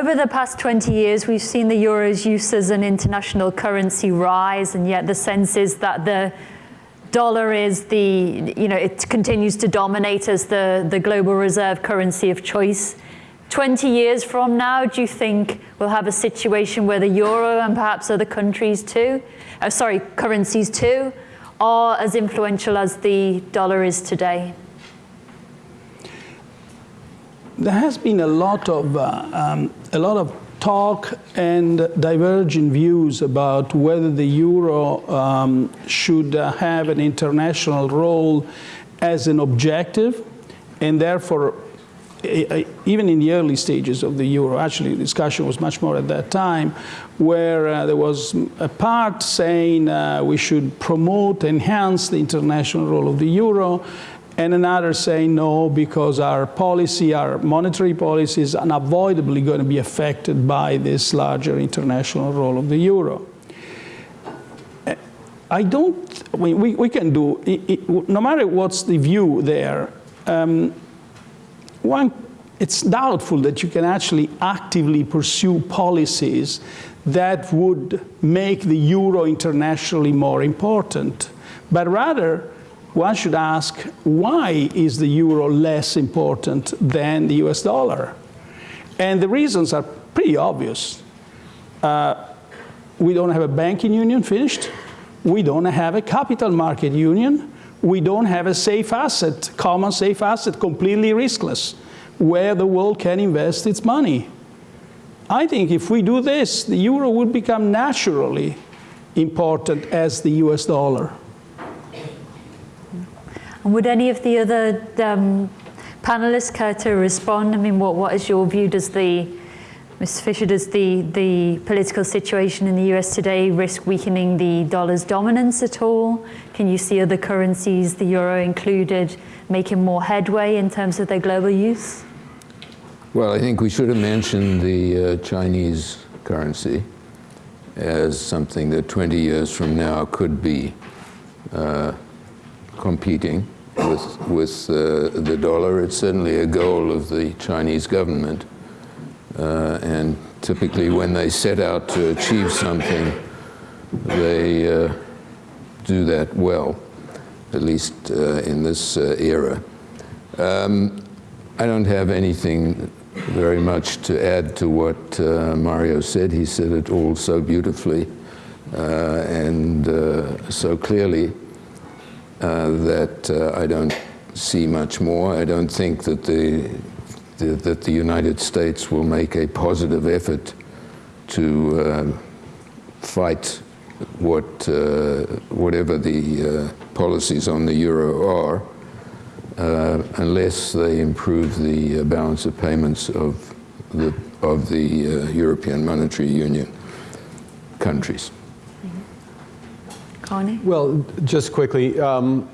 Over the past 20 years, we've seen the euro's use as an international currency rise, and yet the sense is that the dollar is the, you know, it continues to dominate as the, the global reserve currency of choice. 20 years from now, do you think we'll have a situation where the euro and perhaps other countries too, uh, sorry, currencies too, are as influential as the dollar is today? There has been a lot of uh, um, a lot of talk and divergent views about whether the euro um, should uh, have an international role as an objective, and therefore, even in the early stages of the euro, actually, the discussion was much more at that time, where uh, there was a part saying uh, we should promote, enhance the international role of the euro, and another saying no because our policy, our monetary policy is unavoidably going to be affected by this larger international role of the euro. I don't, I mean, we, we can do, it, it, no matter what's the view there, um, one, it's doubtful that you can actually actively pursue policies that would make the euro internationally more important, but rather one should ask, why is the euro less important than the US dollar? And the reasons are pretty obvious. Uh, we don't have a banking union finished. We don't have a capital market union. We don't have a safe asset, common safe asset, completely riskless, where the world can invest its money. I think if we do this, the euro would become naturally important as the US dollar. And would any of the other um, panelists care to respond? I mean, what, what is your view? Does the, Ms. Fischer, does the, the political situation in the US today risk weakening the dollar's dominance at all? Can you see other currencies, the euro included, making more headway in terms of their global use? Well, I think we should have mentioned the uh, Chinese currency as something that 20 years from now could be uh, competing with, with uh, the dollar. It's certainly a goal of the Chinese government. Uh, and typically when they set out to achieve something, they uh, do that well, at least uh, in this uh, era. Um, I don't have anything very much to add to what uh, Mario said. He said it all so beautifully and so clearly. Uh, that uh, I don't see much more. I don't think that the, the, that the United States will make a positive effort to uh, fight what, uh, whatever the uh, policies on the euro are, uh, unless they improve the balance of payments of the, of the European Monetary Union countries. Carney? Well, just quickly, um,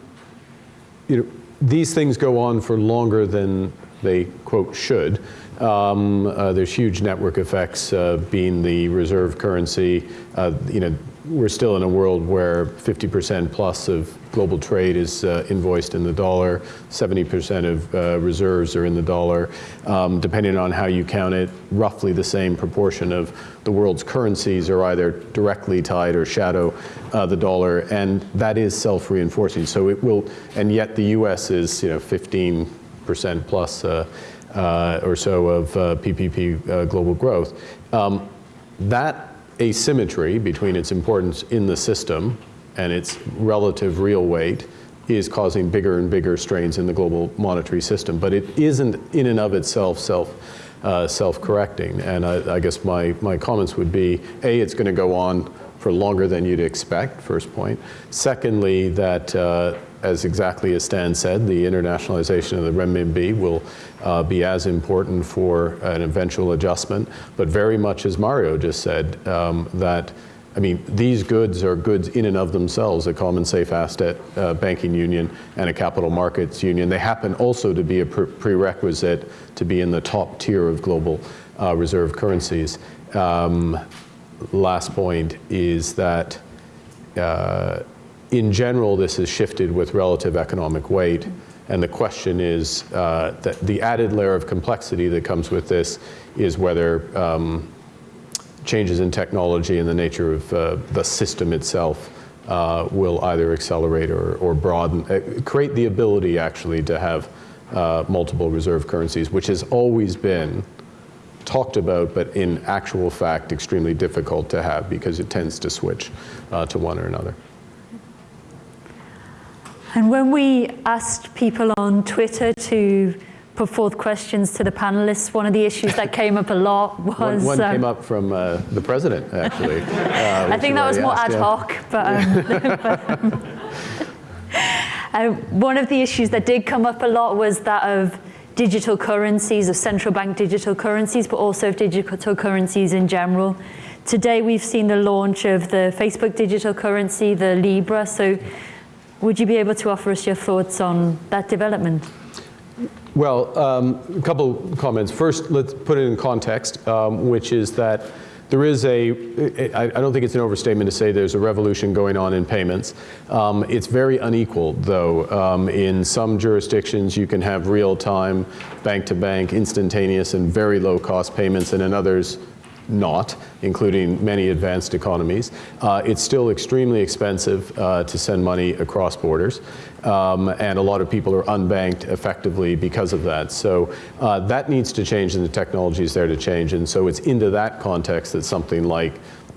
you know, these things go on for longer than they, quote, should. Um, uh, there's huge network effects uh, being the reserve currency. Uh, you know, we're still in a world where 50% plus of global trade is uh, invoiced in the dollar, 70% of uh, reserves are in the dollar. Um, depending on how you count it, roughly the same proportion of the world's currencies are either directly tied or shadow uh, the dollar, and that is self-reinforcing. So it will, and yet the U.S. is, you know, 15% plus uh, uh, or so of PPP uh, global growth. Um, that asymmetry between its importance in the system and its relative real weight is causing bigger and bigger strains in the global monetary system. But it isn't in and of itself self, uh, self-correcting. And I, I guess my, my comments would be, A, it's going to go on for longer than you'd expect, first point. Secondly, that uh, as exactly as Stan said, the internationalization of the renminbi will uh, be as important for an eventual adjustment, but very much as Mario just said, um, that I mean, these goods are goods in and of themselves, a common safe asset uh, banking union and a capital markets union. They happen also to be a pre prerequisite to be in the top tier of global uh, reserve currencies. Um, last point is that uh, in general, this has shifted with relative economic weight. And the question is uh, that the added layer of complexity that comes with this is whether um, changes in technology and the nature of uh, the system itself uh, will either accelerate or, or broaden, uh, create the ability actually to have uh, multiple reserve currencies, which has always been talked about, but in actual fact, extremely difficult to have because it tends to switch uh, to one or another. And when we asked people on Twitter to put forth questions to the panelists, one of the issues that came up a lot was... One, one um, came up from uh, the president, actually. Uh, I think that was more asked, ad yeah. hoc, but, um, uh, one of the issues that did come up a lot was that of digital currencies, of central bank digital currencies, but also of digital currencies in general. Today we've seen the launch of the Facebook digital currency, the Libra, so would you be able to offer us your thoughts on that development? Well, um, a couple comments. First, let's put it in context, um, which is that there is a, I don't think it's an overstatement to say there's a revolution going on in payments. Um, it's very unequal, though. Um, in some jurisdictions, you can have real-time, bank-to-bank, instantaneous, and very low-cost payments, and in others, not, including many advanced economies. Uh, it's still extremely expensive uh, to send money across borders, um, and a lot of people are unbanked effectively because of that. So uh, that needs to change, and the technology is there to change. And so it's into that context that something like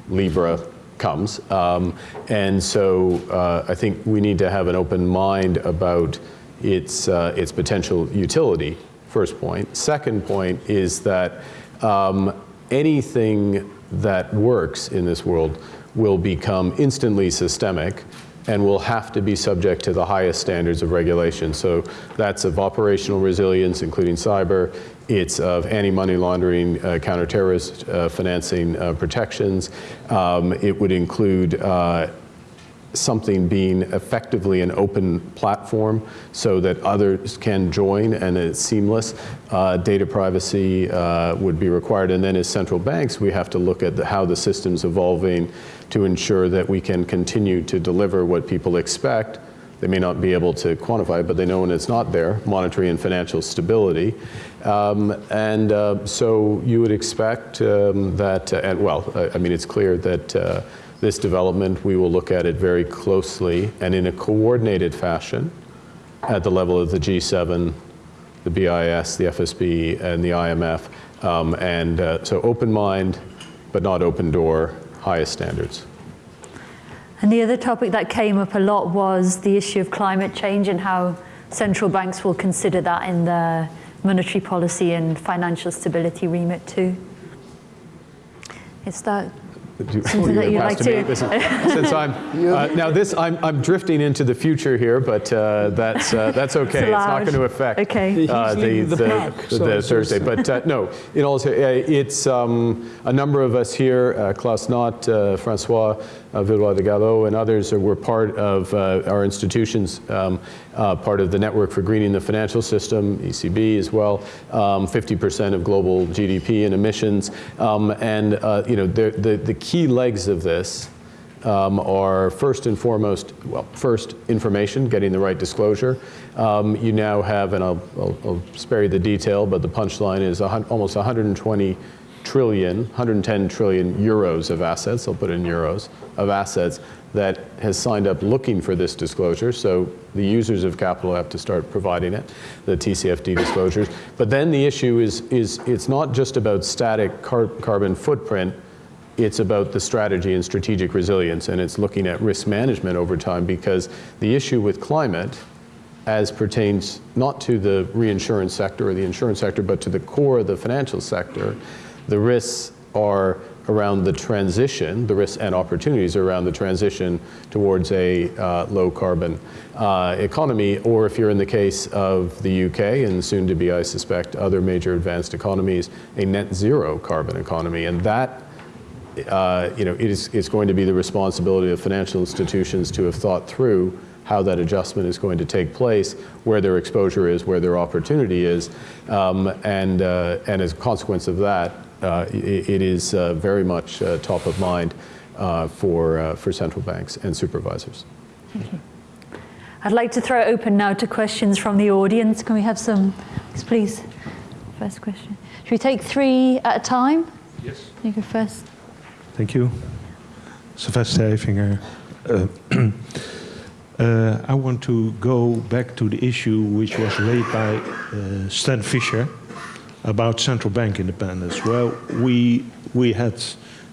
Libra comes. Um, and so uh, I think we need to have an open mind about its, uh, its potential utility, first point. Second point is that um, anything that works in this world will become instantly systemic and will have to be subject to the highest standards of regulation. So that's of operational resilience, including cyber. It's of anti-money laundering, uh, counter-terrorist uh, financing uh, protections. Um, it would include uh, something being effectively an open platform so that others can join and it's seamless. Uh, data privacy uh, would be required. And then as central banks, we have to look at the, how the system's evolving to ensure that we can continue to deliver what people expect. They may not be able to quantify it, but they know when it's not there, monetary and financial stability. Um, and uh, so you would expect um, that, uh, and well, I, I mean, it's clear that uh, this development, we will look at it very closely and in a coordinated fashion at the level of the G7, the BIS, the FSB, and the IMF. Um, and uh, so open mind, but not open door, highest standards. And the other topic that came up a lot was the issue of climate change and how central banks will consider that in their monetary policy and financial stability remit too. Is that Do- Something that you you'd like me? to- This is- Since I'm, uh, now this, I'm, I'm drifting into the future here, but uh, that's, uh, that's okay. It's not going to affect Okay. Uh, the, the the, pack, the- so the it's- Thursday. But uh, no, in all, uh, it's um, a number of us here, uh, Klaas Knot, uh, Francois uh, Villeroy de Galhau, and others are, were part of uh, our institutions, um, uh, part of the Network for Greening the Financial System, ECB as well, um, 50% of global GDP and emissions. Um, and, uh, you know, the, the, the key legs of this um, are first and foremost, well, first, information, getting the right disclosure. Um, you now have, and I'll, I'll, I'll spare you the detail, but the punchline is almost 120 trillion, 110 trillion euros of assets, I'll put in euros, of assets that has signed up looking for this disclosure. So the users of capital have to start providing it, the TCFD disclosures. But then the issue is, is it's not just about static car- carbon footprint, it's about the strategy and strategic resilience, and it's looking at risk management over time because the issue with climate, as pertains not to the reinsurance sector or the insurance sector, but to the core of the financial sector, the risks are around the transition, the risks and opportunities around the transition towards a uh, low carbon uh, economy, or if you're in the case of the UK and soon to be, I suspect, other major advanced economies, a net zero carbon economy. And that uh, you know, it is, it's going to be the responsibility of financial institutions to have thought through how that adjustment is going to take place, where their exposure is, where their opportunity is, um, and, uh, and as a consequence of that, uh, i it is uh, very much uh, top of mind uh, for, uh, for central banks and supervisors. I'd like to throw it open now to questions from the audience. Can we have some, please? First question. Should we take three at a time? Yes. You go first. Thank you. Sylvester Eijffinger. Uh, uh, I want to go back to the issue which was raised by uh, Stan Fischer about central bank independence. Well, we, we had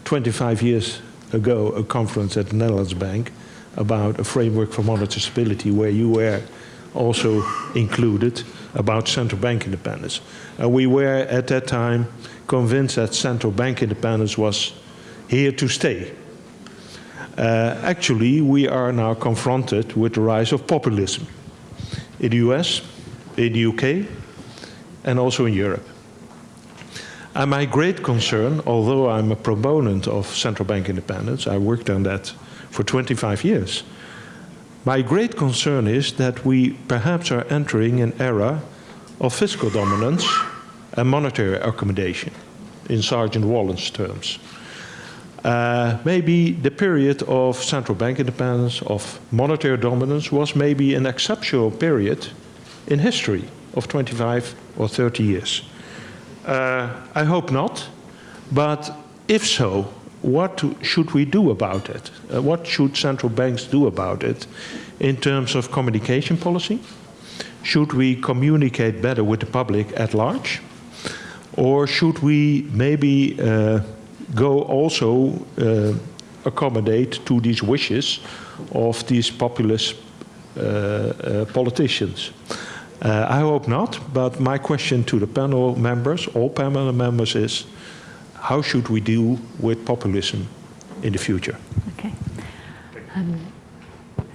25 years ago a conference at the Netherlands Bank about a framework for monetary stability where you were also included about central bank independence. And we were at that time convinced that central bank independence was here to stay. Uh, actually, we are now confronted with the rise of populism in the US, in the UK, and also in Europe. And my great concern, although I'm a proponent of central bank independence, I worked on that for 25 years. My great concern is that we perhaps are entering an era of fiscal dominance and monetary accommodation, in Sargent Wallace's terms. Uh, maybe the period of central bank independence, of monetary dominance, was maybe an exceptional period in history of 25 or 30 years. Uh, I hope not, but if so, what should we do about it? Uh, what should central banks do about it in terms of communication policy? Should we communicate better with the public at large? Or should we maybe uh, go also uh, accommodate to these wishes of these populist uh, uh, politicians? Uh, I hope not, but my question to the panel members, all panel members, is how should we deal with populism in the future? Okay. Um,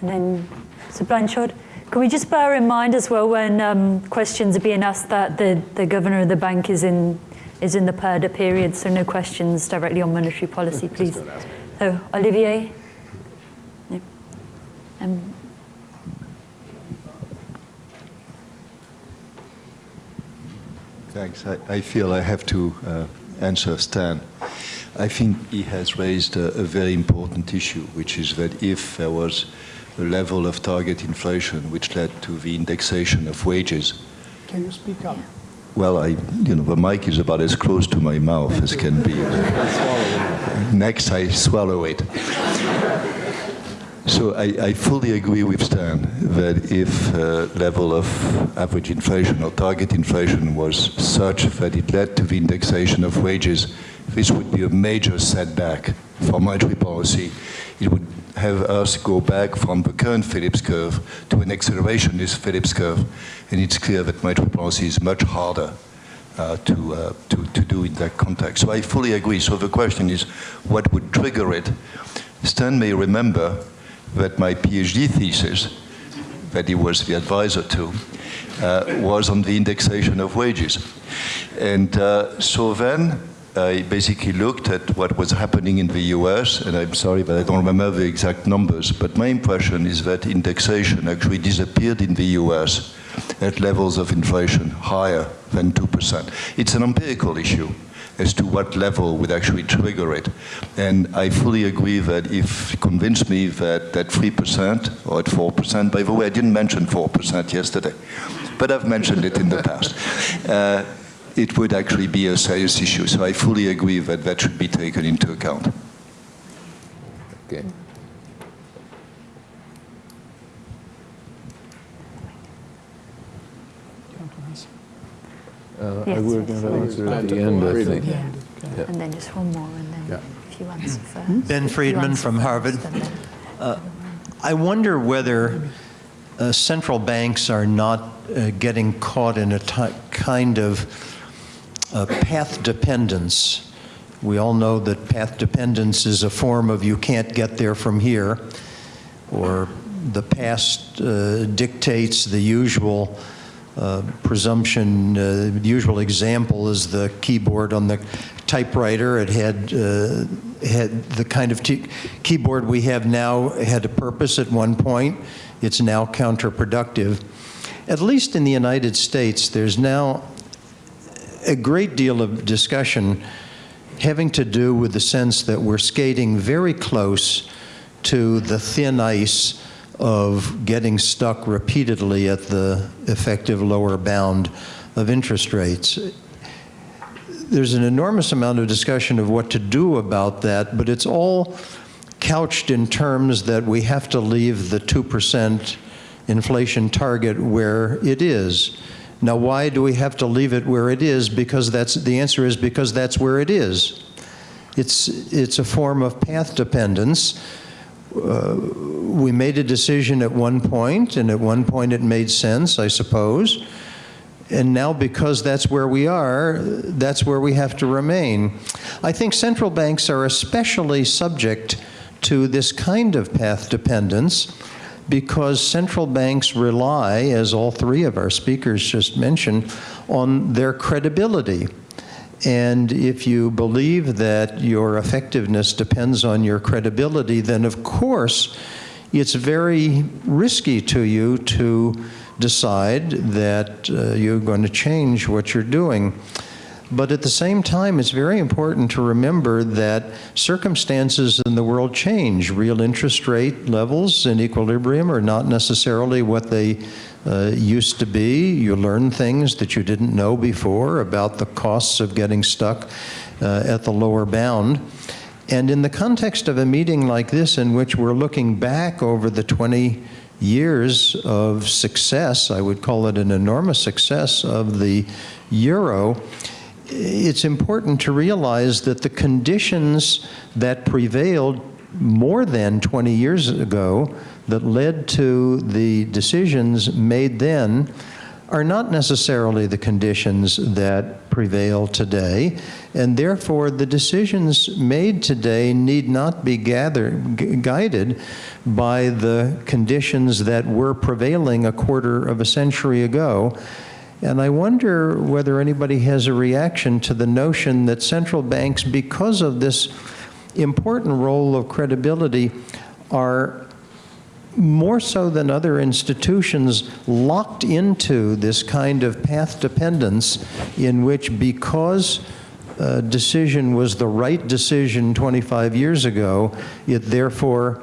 and then, Sir Blanchard, can we just bear in mind as well when um, questions are being asked that the, the governor of the bank is in is in the purdah period, so no questions directly on monetary policy, please. So, Olivier? Yeah. Um, Thanks. I, I feel I have to uh, answer Stan. I think he has raised a, a, very important issue, which is that if there was a level of target inflation which led to the indexation of wages. Can you speak up? Well, I, you know, the mic is about as close to my mouth as can be. Next, I swallow it. So I, I, fully agree with Stan that if uh, level of average inflation or target inflation was such that it led to the indexation of wages, this would be a major setback for monetary policy, it would have us go back from the current Phillips curve to an accelerationist Phillips curve. And it's clear that monetary policy is much harder uh, to, uh, to, to do in that context. So I fully agree. So the question is, what would trigger it? Stan may remember that my PhD thesis, that he was the advisor to, uh, was on the indexation of wages. And uh, so then I basically looked at what was happening in the US, and I'm sorry, but I don't remember the exact numbers, but my impression is that indexation actually disappeared in the US at levels of inflation higher than 2%. It's an empirical issue as to what level would actually trigger it. And I fully agree that if convince me that at 3% or at 4%, by the way, I didn't mention 4% yesterday, but I've mentioned it in the past. Uh, it would actually be a serious issue. So I fully agree that that should be taken into account. Okay. Uh, Yes, we're yes. going to answer at the end, I think. Yeah. And then just one more, and then Yeah. if you answer first. Ben Friedman from Harvard. and then- I wonder whether uh, central banks are not uh, getting caught in a kind of uh, path dependence. We all know that path dependence is a form of you can't get there from here, or the past uh, dictates the usual uh, presumption. Uh, the usual example is the keyboard on the typewriter. It had uh, had the kind of keyboard we have now had a purpose at one point. It's now counterproductive. At least in the United States, there's now a great deal of discussion having to do with the sense that we're skating very close to the thin ice of getting stuck repeatedly at the effective lower bound of interest rates. There's an enormous amount of discussion of what to do about that, but it's all couched in terms that we have to leave the 2% inflation target where it is. Now, why do we have to leave it where it is? Because that's, the answer is because that's where it is. It's, it's a form of path dependence. Uh, we made a decision at one point, and at one point it made sense, I suppose. And now, because that's where we are, that's where we have to remain. I think central banks are especially subject to this kind of path dependence because central banks rely, as all three of our speakers just mentioned, on their credibility. And if you believe that your effectiveness depends on your credibility, then of course it's very risky to you to decide that uh, you're going to change what you're doing. But at the same time, it's very important to remember that circumstances in the world change. Real interest rate levels in equilibrium are not necessarily what they uh, used to be. You learn things that you didn't know before about the costs of getting stuck uh, at the lower bound. And in the context of a meeting like this, in which we're looking back over the 20 years of success, I would call it an enormous success of the euro, it's important to realize that the conditions that prevailed more than 20 years ago that led to the decisions made then are not necessarily the conditions that prevail today, and therefore the decisions made today need not be gathered, guided by the conditions that were prevailing a quarter of a century ago. And I wonder whether anybody has a reaction to the notion that central banks, because of this important role of credibility, are more so than other institutions locked into this kind of path dependence in which because a decision was the right decision 25 years ago, it therefore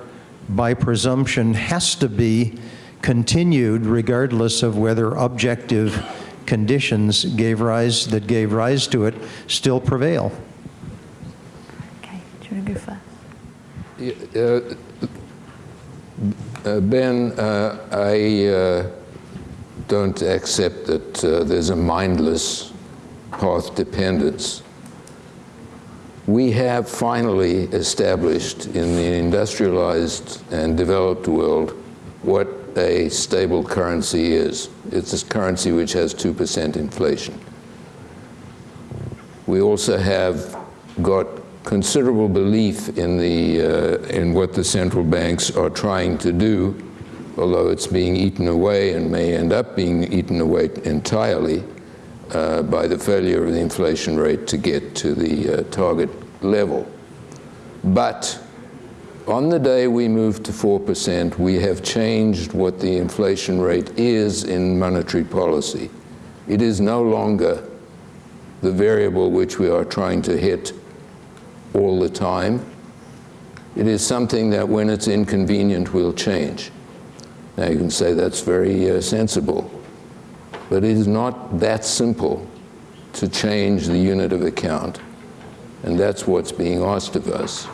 by presumption has to be continued regardless of whether objective conditions gave rise that gave rise to it still prevail. Okay, do you want to go first? Uh, uh, Ben, uh, I uh, don't accept that uh, there's a mindless path dependence. we have finally established in the industrialized and developed world what a stable currency is. It's a currency which has 2% inflation. We also have got considerable belief in, the, uh, in what the central banks are trying to do, although it's being eaten away and may end up being eaten away entirely uh, by the failure of the inflation rate to get to the uh, target level. But on the day we move to 4%, we have changed what the inflation rate is in monetary policy. It is no longer the variable which we are trying to hit all the time. It is something that when it's inconvenient we'll change. Now you can say that's very uh, sensible, but it is not that simple to change the unit of account, and that's what's being asked of us.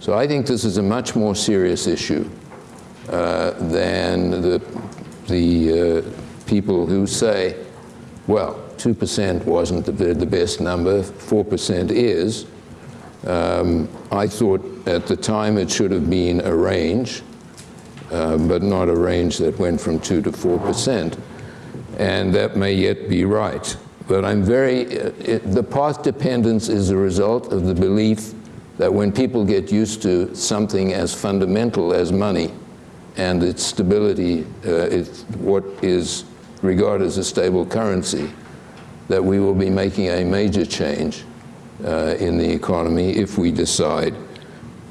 So I think this is a much more serious issue uh, than the, the uh, people who say, well, 2% wasn't the, the best number, 4% is. Um, I thought at the time it should have been a range, uh, but not a range that went from 2 to 4%. And that may yet be right. But I'm very, uh, it, the path dependence is a result of the belief that when people get used to something as fundamental as money and its stability, uh, it's what is regarded as a stable currency, that we will be making a major change uh, in the economy if we decide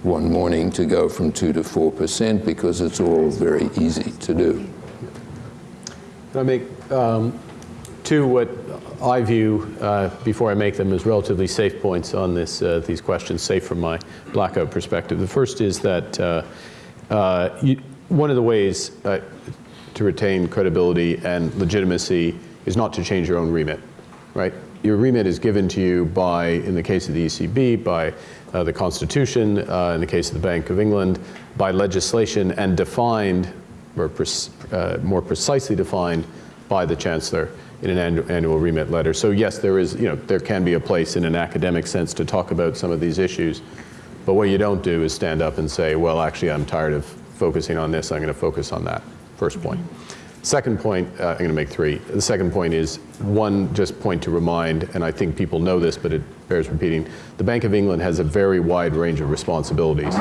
one morning to go from 2 to 4 percent because it's all very easy to do. Can I make um, two what I view, uh, before I make them, as relatively safe points on this, uh, these questions, safe from my blackout perspective. The first is that uh, uh you, one of the ways uh, to retain credibility and legitimacy is not to change your own remit, right? Your remit is given to you by, in the case of the ECB, by uh, the Constitution, in the case of the Bank of England, by legislation and defined, or more precisely defined, by the Chancellor in an annual remit letter. So yes, there is, you know, there can be a place in an academic sense to talk about some of these issues, but what you don't do is stand up and say, well, actually, I'm tired of focusing on this, I'm going to focus on that. First point. Second point, uh, I'm going to make three. The second point is one just point to remind, and I think people know this, but it bears repeating. The Bank of England has a very wide range of responsibilities,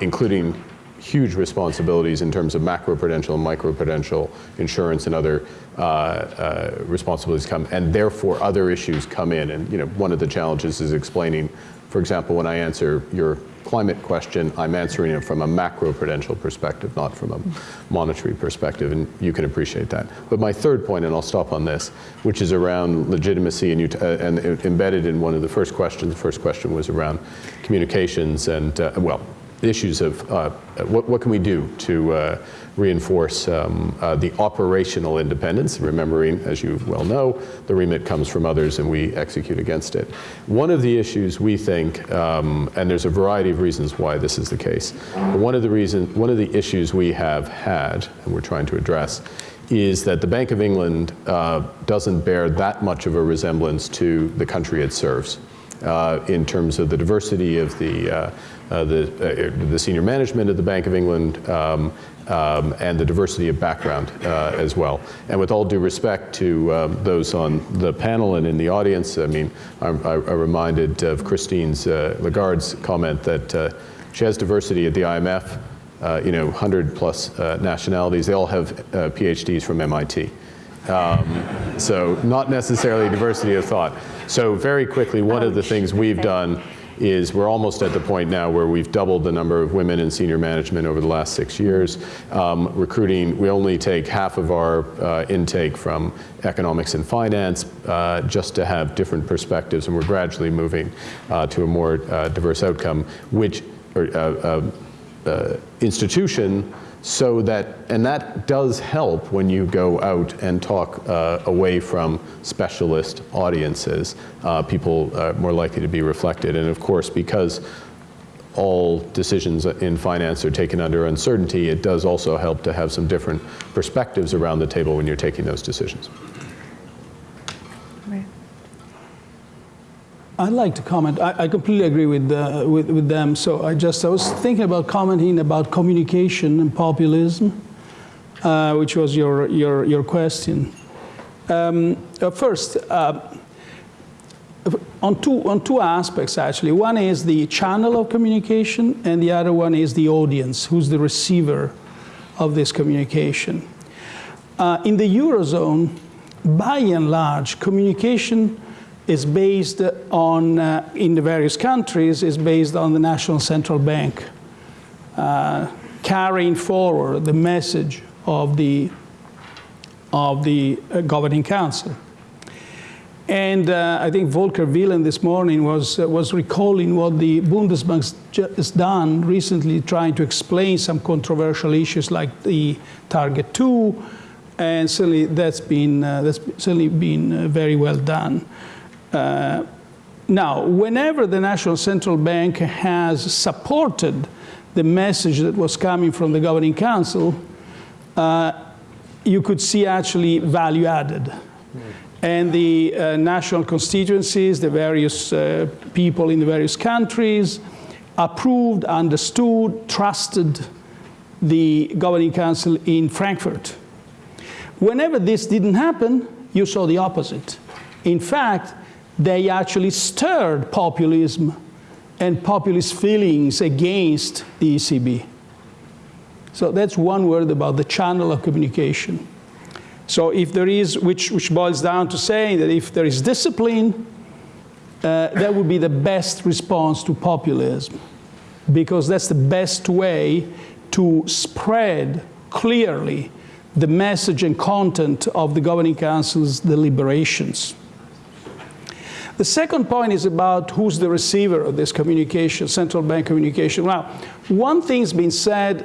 including huge responsibilities in terms of macroprudential and microprudential insurance and other uh, uh, responsibilities come, and therefore other issues come in. And you know, one of the challenges is explaining, for example, when I answer your climate question, I'm answering it from a macroprudential perspective, not from a monetary perspective, and you can appreciate that. But my third point, and I'll stop on this, which is around legitimacy, and, uh, and embedded in one of the first questions, the first question was around communications and, uh, well, issues of uh, what, what, can we do to uh, reinforce um, uh, the operational independence, remembering, as you well know, the remit comes from others and we execute against it. One of the issues we think, um, and there's a variety of reasons why this is the case, one of the reasons, one of the issues we have had, and we're trying to address, is that the Bank of England uh, doesn't bear that much of a resemblance to the country it serves. Uh, in terms of the diversity of the uh, the, uh, the senior management at the Bank of England, um, um, and the diversity of background uh, as well. And with all due respect to um, those on the panel and in the audience, I mean, I'm, I'm reminded of Christine's uh, Lagarde's comment that uh, she has diversity at the IMF, uh, you know, 100 plus nationalities. They all have PhDs from MIT. Um, so not necessarily diversity of thought. So very quickly, one of the things we've done is we're almost at the point now where we've doubled the number of women in senior management over the last six years. Um, recruiting, we only take half of our uh, intake from economics and finance uh, just to have different perspectives, and we're gradually moving uh, to a more uh, diverse outcome, which or, uh, uh, institution so that, and that does help when you go out and talk uh, away from specialist audiences. Uh, people are more likely to be reflected. And of course, because all decisions in finance are taken under uncertainty, it does also help to have some different perspectives around the table when you're taking those decisions. I'd like to comment. I, I completely agree with, uh, with, with them. So I just I was thinking about commenting about communication and populism, uh, which was your your your question. Um, uh, first, uh, on two on two aspects actually. One is the channel of communication, and the other one is the audience, who's the receiver of this communication. Uh, in the eurozone, by and large, communication is based on, uh, in the various countries, is based on the national central bank uh, carrying forward the message of the, of the uh, governing council. And uh, I think Volker Wieland this morning was, uh, was recalling what the Bundesbank has done recently, trying to explain some controversial issues like the Target 2, and certainly that's been, uh, that's certainly been very well done. Uh, now, whenever the National Central Bank has supported the message that was coming from the Governing Council, uh, you could see actually value added. And the uh, national constituencies, the various uh, people in the various countries, approved, understood, trusted the Governing Council in Frankfurt. Whenever this didn't happen, you saw the opposite. In fact, they actually stirred populism and populist feelings against the ECB. So that's one word about the channel of communication. So if there is, which, which boils down to saying that if there is discipline, uh, that would be the best response to populism, because that's the best way to spread clearly the message and content of the Governing Council's deliberations. The second point is about who's the receiver of this communication, central bank communication. Now, one thing's been said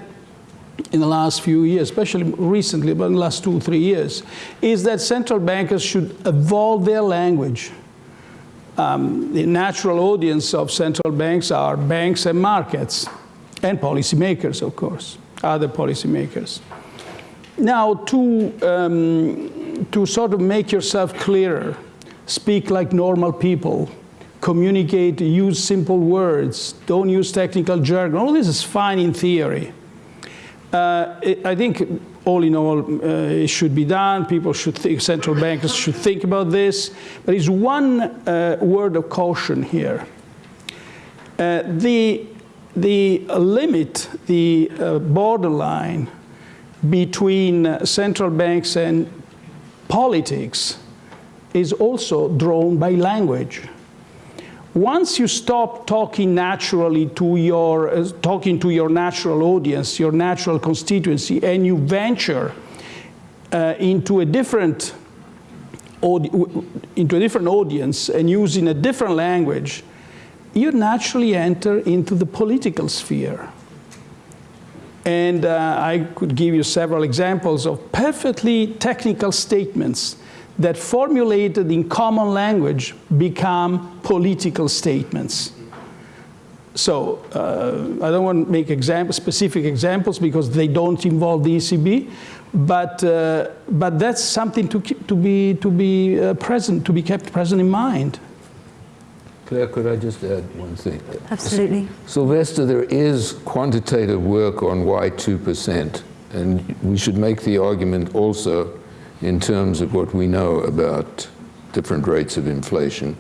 in the last few years, especially recently, but in the last two, three years, is that central bankers should evolve their language. Um, the natural audience of central banks are banks and markets, and policymakers, of course, other policymakers. Now, to, um, to sort of make yourself clearer, speak like normal people, communicate, use simple words, don't use technical jargon. All this is fine in theory. Uh, it, I think all in all, uh, it should be done. People should think, central bankers should think about this. But There is one uh, word of caution here. Uh, the, the limit, the uh, borderline between central banks and politics is also drawn by language. Once you stop talking naturally to your, uh, talking to your natural audience, your natural constituency, and you venture uh, into a different into a different audience and using a different language, you naturally enter into the political sphere. And uh, I could give you several examples of perfectly technical statements that formulated in common language become political statements. So uh, I don't want to make example, specific examples because they don't involve the ECB, but, uh, but that's something to, keep, to be, to be uh, present, to be kept present in mind. Claire, could I just add one thing? Absolutely. Sylvester, there is quantitative work on why 2%, and we should make the argument also in terms of what we know about different rates of inflation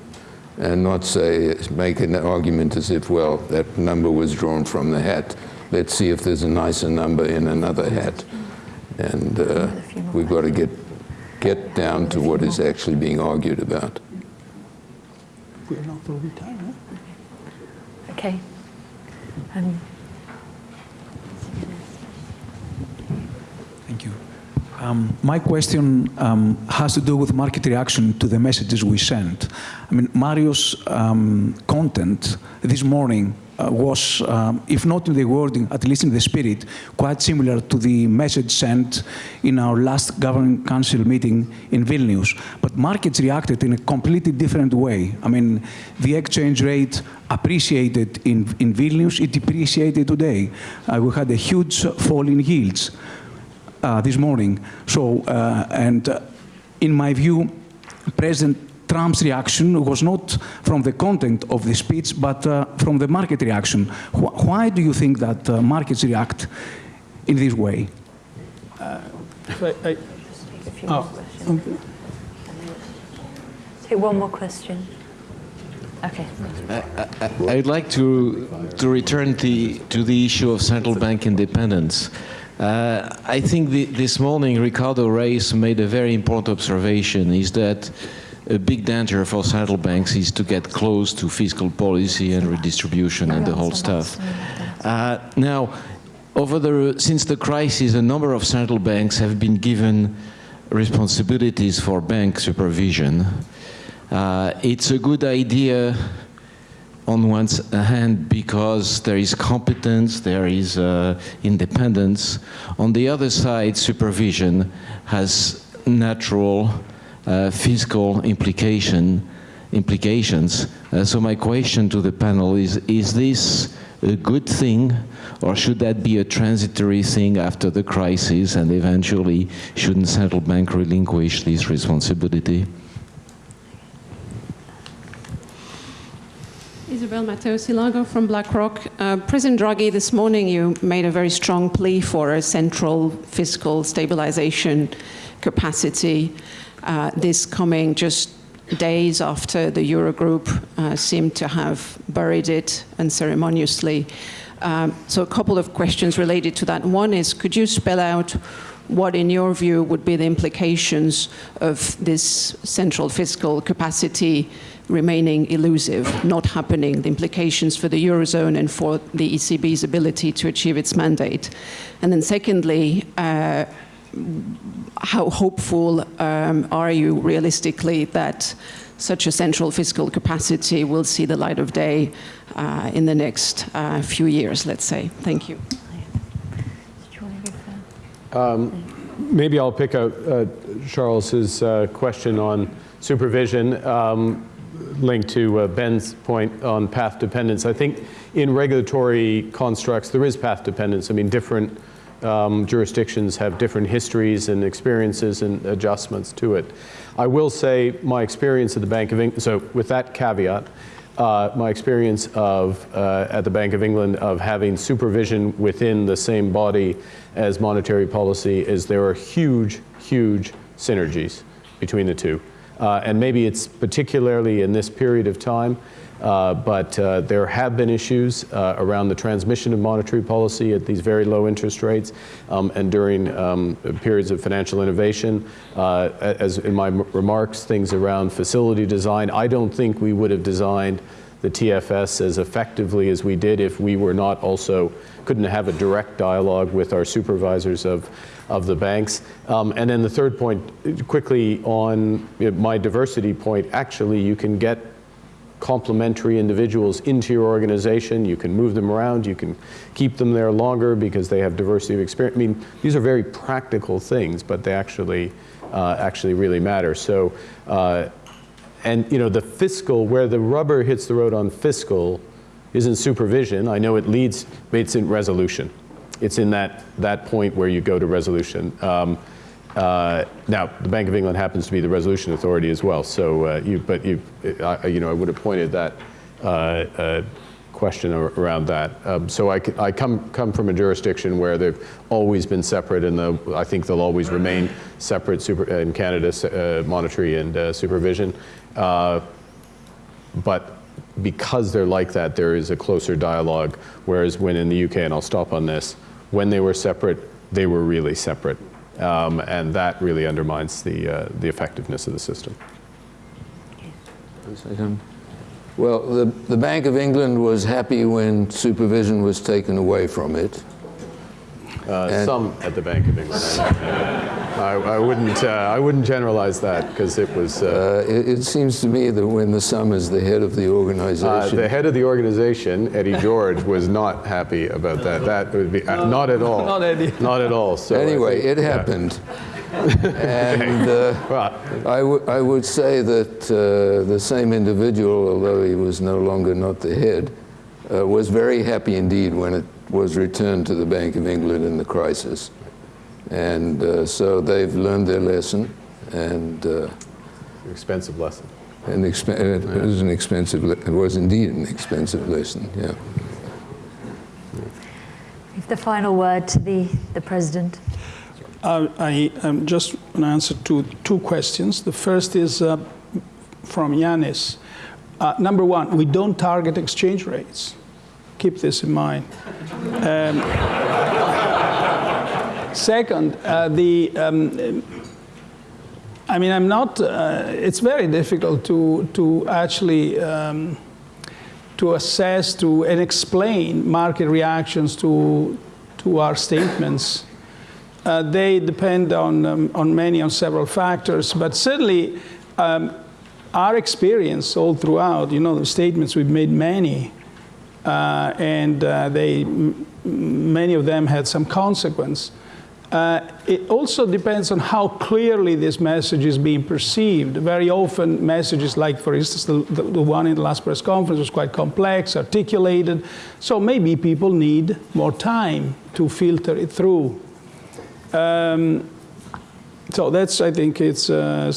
and not say, make an argument as if, well, that number was drawn from the hat. Let's see if there's a nicer number in another hat. And uh, we've got to get, get down to what is actually being argued about. We're not over time, huh? Okay. Um, Thank you. Um, my question um, has to do with market reaction to the messages we send. I mean, Mario's um, content this morning uh, was, um, if not in the wording, at least in the spirit, quite similar to the message sent in our last governing council meeting in Vilnius. But markets reacted in a completely different way. I mean, the exchange rate appreciated in, in Vilnius, it depreciated today. Uh, we had a huge fall in yields uh, this morning. So, uh, and uh, in my view, President Trump's reaction was not from the content of the speech, but uh, from the market reaction. Wh why do you think that uh, markets react in this way? If I- I- A few Oh, questions. Take one more question. Okay. I'd like to, to return the, to the issue of central bank independence. Uh, I think the, this morning Ricardo Reis made a very important observation, is that a big danger for central banks is to get close to fiscal policy and redistribution and the whole stuff. Uh, now, over the, since the crisis, a number of central banks have been given responsibilities for bank supervision. Uh, it's a good idea on one hand because there is competence, there is uh, independence. On the other side, supervision has natural uh, fiscal implication, implications. Uh, so my question to the panel is, is this a good thing or should that be a transitory thing after the crisis and eventually shouldn't central bank relinquish this responsibility? Isabel Mateos y Lago from BlackRock. Uh, President Draghi, this morning you made a very strong plea for a central fiscal stabilization capacity. Uh, this coming just days after the Eurogroup uh, seemed to have buried it unceremoniously. Um, so a couple of questions related to that. One is, could you spell out what, in your view, would be the implications of this central fiscal capacity remaining elusive, not happening, the implications for the Eurozone and for the ECB's ability to achieve its mandate? And then secondly, uh, how hopeful um, are you realistically that such a central fiscal capacity will see the light of day uh, in the next uh, few years, let's say? Thank you. First? Maybe I'll pick out uh, Charles's uh, question on supervision, um, linked to uh, Ben's point on path dependence. I think in regulatory constructs, there is path dependence. I mean, different um, jurisdictions have different histories and experiences and adjustments to it. I will say my experience at the Bank of England, so with that caveat, uh, my experience of, uh, at the Bank of England of having supervision within the same body as monetary policy is there are huge, huge synergies between the two. Uh, and maybe it's particularly in this period of time, uh, but uh, there have been issues uh, around the transmission of monetary policy at these very low interest rates um, and during um, periods of financial innovation. Uh, as in my remarks, things around facility design, I don't think we would have designed the TFS as effectively as we did if we were not also, couldn't have a direct dialogue with our supervisors of, of the banks. Um, and then the third point, quickly on my diversity point, actually you can get complementary individuals into your organization. You can move them around. You can keep them there longer because they have diversity of experience. I mean, these are very practical things, but they actually, uh, actually really matter. So, uh, and you know, the fiscal, where the rubber hits the road on fiscal isn't supervision. I know it leads, but it's in resolution. It's in that, that point where you go to resolution. Um, uh, now, the Bank of England happens to be the resolution authority as well. So, uh, you, but you, I, you know, I would have pointed that uh, uh, question ar- around that. Um, so I come come from a jurisdiction where they've always been separate, and the, I think they'll always remain separate. Super, in Canada, uh, monetary and uh, supervision. Uh, but because they're like that, there is a closer dialogue. Whereas when in the UK, and I'll stop on this, when they were separate, they were really separate. Um, and that really undermines the, uh, the effectiveness of the system. Well, the, the Bank of England was happy when supervision was taken away from it. Uh, And- some at the Bank of England. I, I wouldn't, uh, I wouldn't generalize that because it was uh, Uh, it, it seems to me that when the sum is the head of the uh, organization, the head of the organization, Eddie George, was not happy about that. That would be uh, not at all. Not Eddie. Not at all. So anyway, think- it yeah. happened. and uh, Well, I, w- I would say that uh, the same individual, although he was no longer not the head, uh, was very happy indeed when it was returned to the Bank of England in the crisis. And uh, so they've learned their lesson, and uh, expensive lesson. an exp- uh, it was an expensive, le- it was indeed an expensive lesson, yeah. Give the final word to the, the President. Uh, I um, just want to answer to two questions. The first is uh, from Yanis. Uh, number one, we don't target exchange rates. Keep this in mind. Um, second, uh, the um, I mean, I'm not. Uh, it's very difficult to to actually um, to assess to and explain market reactions to to our statements. Uh, they depend on, um, on many, on several factors, but certainly um, our experience all throughout, you know, the statements we've made many, and uh, they, many of them had some consequence. Uh, it also depends on how clearly this message is being perceived. Very often, messages like, for instance, the, the, the, one in the last press conference was quite complex, articulated. So maybe people need more time to filter it through. Um, so that's, I think, it's uh,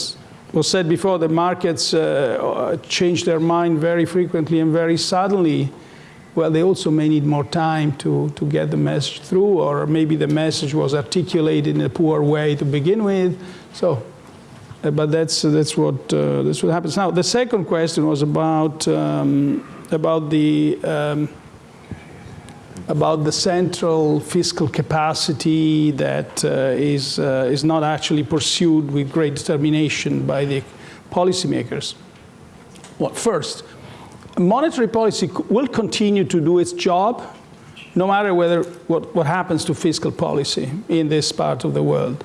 was said before. The markets uh, change their mind very frequently and very suddenly. Well, they also may need more time to to get the message through, or maybe the message was articulated in a poor way to begin with. So, uh, but that's that's what uh, that's what happens now. The second question was about um, about the um, about the central fiscal capacity that uh, is, uh, is not actually pursued with great determination by the policymakers. Well, first, monetary policy will continue to do its job no matter whether what, what happens to fiscal policy in this part of the world.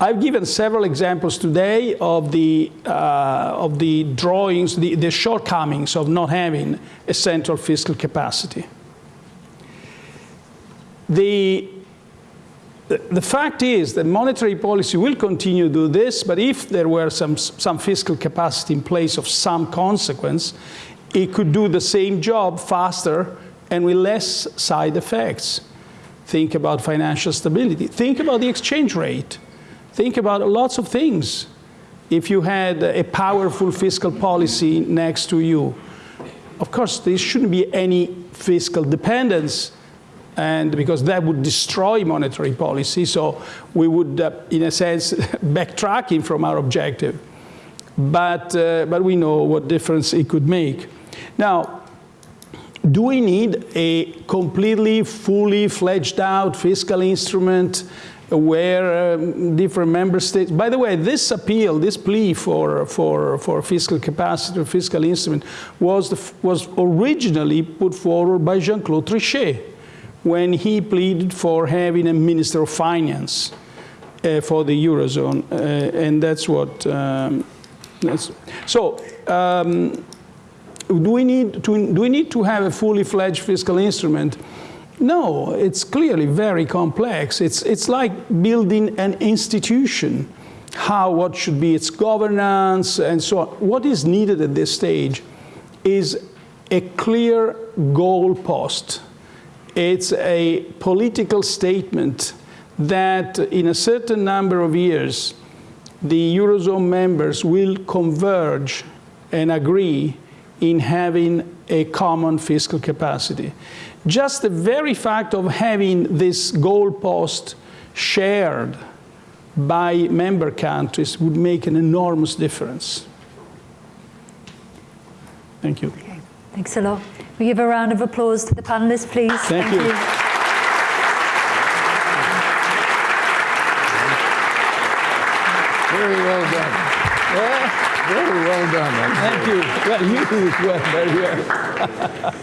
I've given several examples today of the, uh, of the drawings, the, the shortcomings of not having a central fiscal capacity. The, the fact is that monetary policy will continue to do this, but if there were some, some fiscal capacity in place of some consequence, it could do the same job faster and with less side effects. Think about financial stability. Think about the exchange rate. Think about lots of things. If you had a powerful fiscal policy next to you, of course, there shouldn't be any fiscal dependence and because that would destroy monetary policy. So we would, uh, in a sense, backtracking from our objective. But, uh, but we know what difference it could make. Now, do we need a completely, fully fledged out fiscal instrument where um, different member states, by the way, this appeal, this plea for, for, for fiscal capacity fiscal instrument was, the, was originally put forward by Jean-Claude Trichet when he pleaded for having a minister of finance uh, for the eurozone, uh, and that's what. Um, that's, so, um, do we need to do we need to have a fully fledged fiscal instrument? No, it's clearly very complex. It's it's like building an institution. How what should be its governance and so on. What is needed at this stage is a clear goalpost it's a political statement that in a certain number of years, the Eurozone members will converge and agree in having a common fiscal capacity. Just the very fact of having this goalpost shared by member countries would make an enormous difference. Thank you. Okay. Thanks a lot. We give a round of applause to the panelists, please. Thank, Thank you. you. Very well done. Well done. Thank you. Well, you well. Very well.